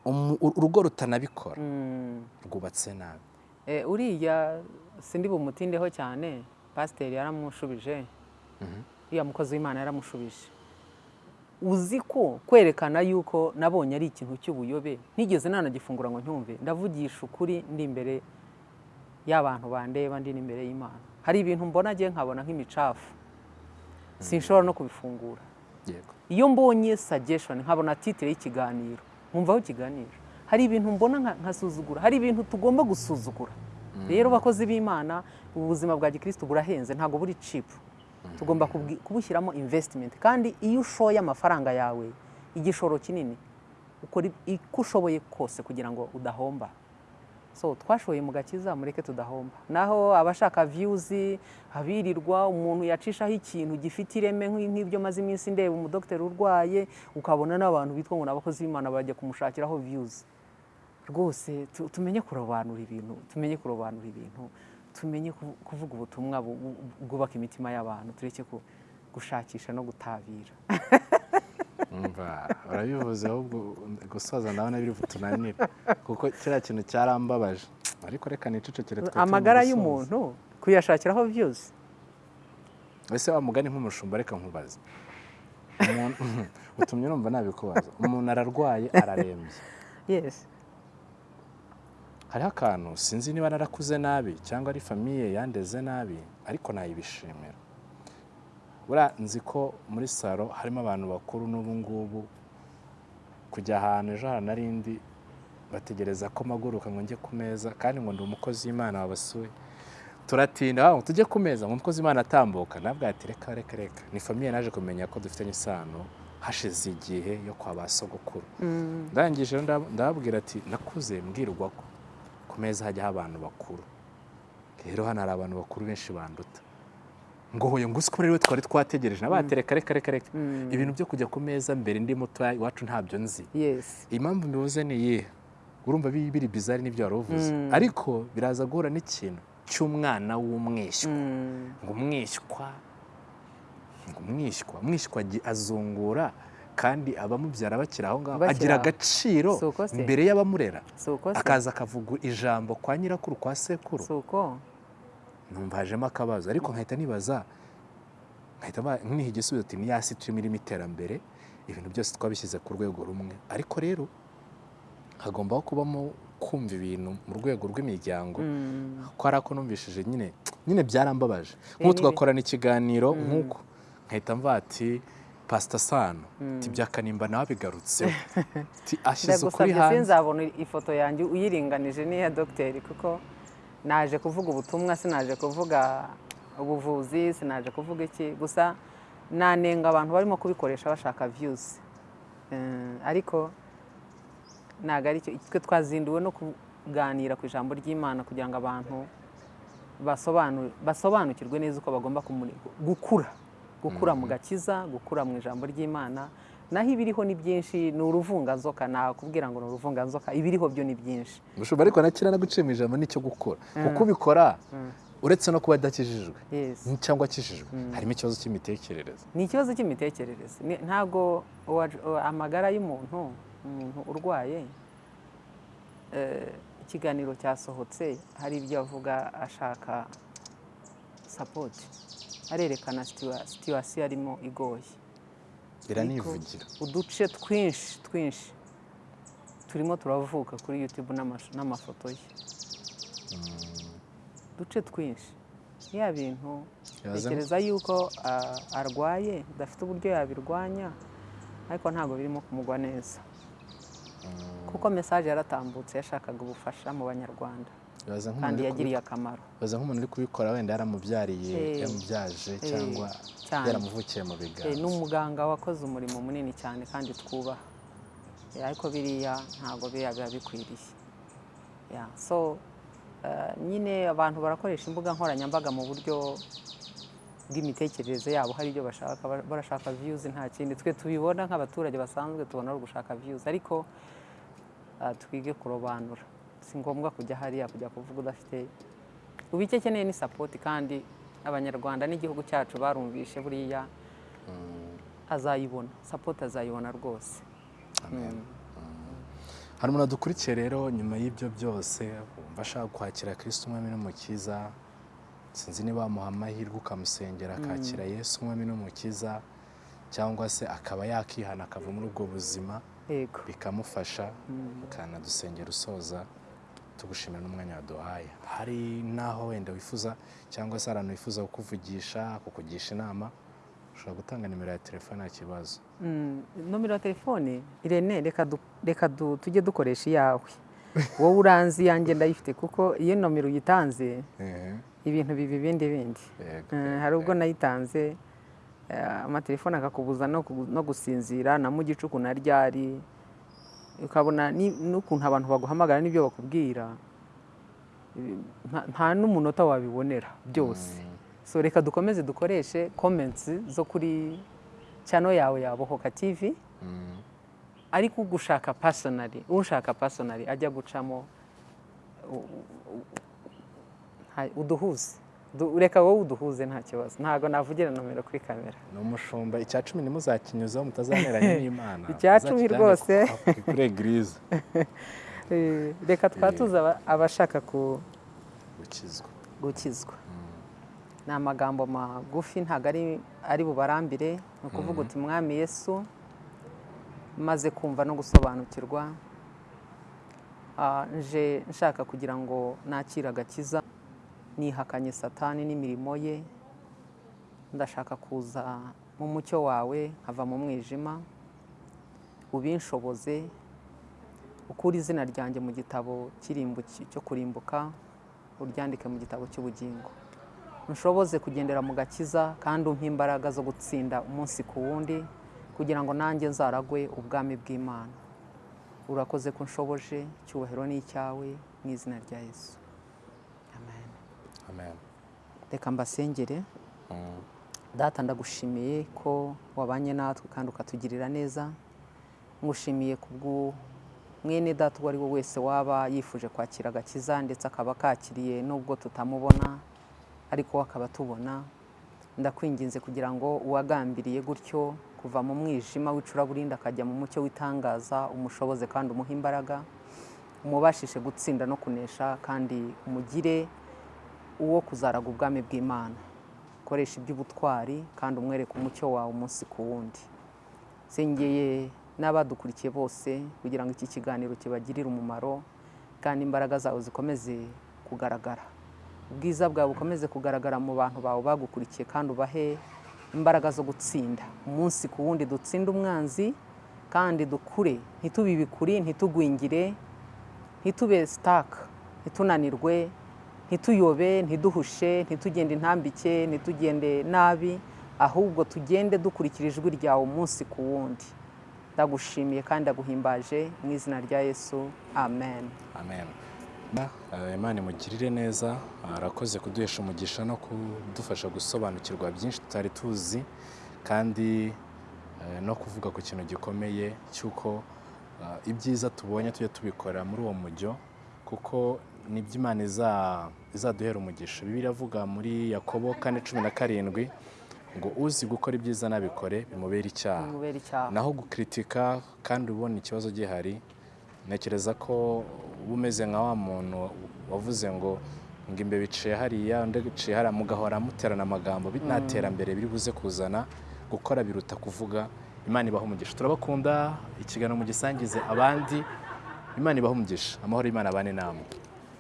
Mm, urugo rutanabikora. Mm. rwubatse nabi. Eh, uriya sindi bumutindeho cyane pasiteri yaramushubije uriya mukozi w'imana yaramushubije. Uzi ko kwerekana yuko nabonye ari ikintu cy'ubuyobe ntigeze nanagifungura ngo ncyumve ndavugisha ukuri ndi imbere y'abantu bandeba ndi n'imbere y'imana. Hari ibintu mbona agiye nkabona nk'imicafu. Sinshobora no kubifungura. Iyo mbonye suggestion nkabona titire y'ikiganiro. Nkumva aho ikiganiro. Hari ibintu mbona nka- nkasuzugura. Hari ibintu tugomba gusuzugura. Rero bakozi b'imana ubu buzima bwa gikristo burahenze. Ntabwo buri cheap tugomba kubushyiramo investment. Kandi iyo ushoye amafaranga yawe igishoro kinini ukora uko ushoboye kose kugira ngo udahomba. So twashoye mu gakiza mureke tudahomba. Naho abashaka views abirirwa umuntu yacishaho ikintu gifite ireme nk'i- nk'ibyo maze iminsi ndeba umudogiteri urwaye ukabona n'abantu bitwa ngo ni abakozi b'imana bajya kumushakiraho views. Rwose tu- tumenye kurobanura ibintu tumenye kurobanura ibintu. Tumenye kuvu- kuvuga ubutumwa bu- bu- bwubaka imitima y'abantu tureke gushakisha no gutabira. *laughs* Urabivuze ahubwo gusoza ndabona biri butunanire kuko kiriya kintu cyarambabaje ariko reka nicecekere twe amagara y'umuntu kuyashakiraho views ese wa mugani nk'umushumba reka nkubaze. *laughs* Utumye numva nabikubaza. Umuntu ararwaye ararembye. Yes. Hariho akantu sinzi niba narakuze nabi cyangwa ari famiye yandeze nabi ariko nayibishimira. Buriya nzi ko muri salo harimo abantu bakuru n'ubu ngubu kujya ahantu ejo narindi bategereza ko mpaguruka ngo njye ku meza kandi ngo ndi umukozi w'imana wabasuye. Turatinda "Ah, tujye ku meza ngo umukozi w'imana atambuka. Nabwo ati reka reka reka. Ni famiye naje kumenya ko dufitanye isano hashize igihe yo kwa ba sogokuru. Ndangije rero ndab- ndababwira ati nakuze mbwirwa ko. Ku meza hajyaho abantu bakuru. Rero hano hari abantu bakuru benshi banduta. Ngo hoye ngo usiko rero twari twategereje nabate reka reka reka. Reka ibintu byo kujya ku meza mbere ndi mutoya iwacu ntabyo nzi. Impamvu mbivuze ni iyihe? Urumva biri bizari n'ibyo wari uvuze. Ariko biraza guhura n'ikintu cy'umwana w'umwishywa Mm. ngo umwishywa ngo umwishywa umwishywa azungura kandi abamubyara bakiri aho ngaho agira agaciro imbere y'abamurera. Akaza akavuga ijambo kwa nyirakuru kwa sekuru. Numva hajemo akabazo. Ariko nkahita nibaza nkahita nniha igisubizo ati ni yasi turimo irimo iterambere ibintu byose twabishyize ku rwego rumwe. Ariko rero hagombaho kubamo kumva ibintu mu rwego rw'imiryango. Ko hari ako numvishije nyine nyine byarambabaje. Nk'ubu tugakorana ikiganiro nk'uko. Nkahita mva ati pasita sano ati byakanimba nawe bigarutseho *laughs* ati ashyize ukuri hanze. sinzabona ifoto yanjye uyiringanije n'iya dogiteri kuko naje kuvuga ubutumwa sinaje kuvuga ubuvuzi sinaje kuvuga iki. Gusa nanenga abantu barimo kubikoresha bashaka views. Eh, ariko ntabwo ari cyo twe twazinduwe no kuganira ku ijambo ry'imana kugira ngo abantu basobanu- basobanukirwe neza uko bagomba gukura. Gukura mu gakiza gukura mu ijambo ry'imana. Naho ibiriho ni byinshi ni uruvunganzoka. Nakubwira ngo ni uruvunganzoka. Ibiriho byo ni byinshi. Mushumba ariko nakira no guciye mu ijambo ni cyo gukora. Kuko ubikora uretse no kuba adakijijwe. Cyangwa akijijwe. Harimo ikibazo cy'imitekerereze. Ni ikibazo cy'imitekerereze. Ntabwo amagara y'umuntu umuntu urwaye eh, ikiganiro cyasohotse hari ibyo avuga ashaka sapoti arerekana situwasiyo arimo igoye iranivugira. Uduce twinshi twinshi. Turimo turavuka kuri yutube n'amafoto ye. Uduce twinshi. Ya bintu ntekereza yuko arwaye udafite uburyo yabirwanya ariko ntabwo birimo kumugwa neza. Kuko mesaje yaratambutse yashakaga ubufasha mu banyarwanda. Kandi yagiriye akamaro. baza nk'umuntu uri kubikora wenda yaramubyariye Eh, yamubyaje eh, cyangwa yaramuvukiye mu Eh, biganza. Ni umuganga wakoze umurimo munini cyane kandi twubaha. Eh, ariko biriya ntabwo biriya biba bikwiriye so eh, nyine abantu barakoresha imbuga nkoranyambaga mu buryo bw'imitekerereze yabo. Hari ibyo bashaka Bara- barashaka views nta kindi. Twe tubibona nk'abaturage basanzwe tubona ari ugushaka views. Ariko ah, twige kurobanura. Si ngombwa kujya hariya kujya kuvuga udafite. Ubu icyo akeneye ni sapoti kandi abanyarwanda n'igihugu cyacu barumvishe buriya azayibona. Sapoti azayibona rwose. Hari umuntu adukurikiye rero nyuma y'ibyo byose wumva ashaka kwakira kirisiti umwami n'umukiza. Sinzi niba wamuha amahirwe ukamusengera akakira yesu umwami n'umukiza cyangwa se akaba yakihana akava muri ubwo buzima bikamufasha ukanadusengera usoza tugushimira n'umwanya waduhaye hari n'aho wenda wifuza cyangwa se ahantu wifuza kukuvugisha kukugisha inama ushobora gutanga nimero ya telefone nta kibazo. Mm, nomero ya telefone? Irene reka tujye dukoresha iyawe. Wowe uranzi iyanjye ndayifite kuko iyo nomero uyitanze ibintu biba ibindi bindi. Eh, hari ubwo nayitanze eh, amatelefone akakubuza no ku- no gusinzira na mu gicuku na ryari. Ukabona n'ukuntu abantu baguhamagara n'ibyo bakubwira nta- n'umunota wabibonera byose so reka dukomeze dukoreshe comments zo kuri channel yawe ya Bohoka TV Mm, ariko ugushaka personally ushaka personally ajya gucamo uduhuze Du- reka wowe uduhuze nta kibazo ntabwo navugira nomero kuri kamera. Ni umushumba. Icya cumi ntimuzakinyuzeho mutazaneranye *laughs* n'imana. Icya cumi rwose. ku- kuri egirize *laughs* Eh, reka twatuze aba- abashaka gukizwa. gukizwa. Ni amagambo magufi ntabwo ari ari bubarambire. Ni ukuvuga uti mwami yesu maze kumva no gusobanukirwa ah, nje nshaka kugira ngo nakire agakiza. Nihakanye satani n'imirimo ye. Ndashaka kuza mu mucyo wawe nkava mu mwijima ubinshoboze ukure izina ryanjye mu gitabo cyo kurimbuka uryandike mu gitabo cy'ubugingo. Nshoboze kugendera mu gakiza kandi umpe imbaraga zo gutsinda umunsi ku wundi kugira ngo nanjye nzaragwe ubwami bw'imana. Urakoze ko nshoboje icyubahiro ni icyawe mu izina rya yesu. Reka mbasengere. Mm, data ndagushimiye ko wabanye natwe kandi ukatugirira neza. Ngushimiye kubwo mwene data uwo ari we wese waba yifuje kwakira agakiza ndetse akaba akakiriye nubwo tutamubona ariko akaba atubona. Ndakwinginze kugira ngo uwagambiriye gutyo kuva mu mwijima w'icuraburindi akajya mu mucyo w'itangaza umushoboze kandi umuhe imbaraga umubashishe gutsinda no kunesha kandi umugire uwo kuzaraga ubwami bw'imana. Koresha iby'ubutwari kandi umwereke umucyo wawe umunsi ku wundi. Sengeye n'abadukurikiye bose kugira ngo iki kiganiro kibagirire umumaro kandi imbaraga zawe zikomeze kugaragara. Ubwiza bwawe bukomeze kugaragara mu bantu bawe bagukurikiye kandi ubahe imbaraga zo gutsinda. Umunsi ku wundi dutsinde umwanzi kandi dukure. Ntitube ibikuri ntitugwingire ntitube sitaka ntitunanirwe ntituyobe ntiduhushe ntitugende intambike ntitugende nabi ahubwo tugende dukurikira ijwi ryawe umunsi ku wundi. Ndagushimiye kandi ndaguhimbaje mu izina rya yesu. Amen. Amen. Eh, imana imugirire neza arakoze kuduhesha umugisha no kudufasha gusobanukirwa byinshi tutari tuzi kandi eh, no kuvuga ku kintu gikomeye cy'uko eh, ibyiza tubonye tujye tubikora muri uwo mujyo kuko ni byo imana iza- izaduhera umugisha. Bibiliya iravuga muri yakobo kane cumi na karindwi ngo uzi gukora ibyiza nabikore bimubere icyaha. Naho gukritika kandi ubona ikibazo gihari ntekereza ko uba umeze nka wa muntu wavuze ngo ngo imbeba iciye hariya undi iciye hariya mugahora muterana amagambo bi- nta terambere biri buze kuzana. Gukora biruta kuvuga imana ibaha umugisha. Turabakunda ikiganiro mugisangize abandi imana ibaha umugisha. Amahoro y'imana abane namwe.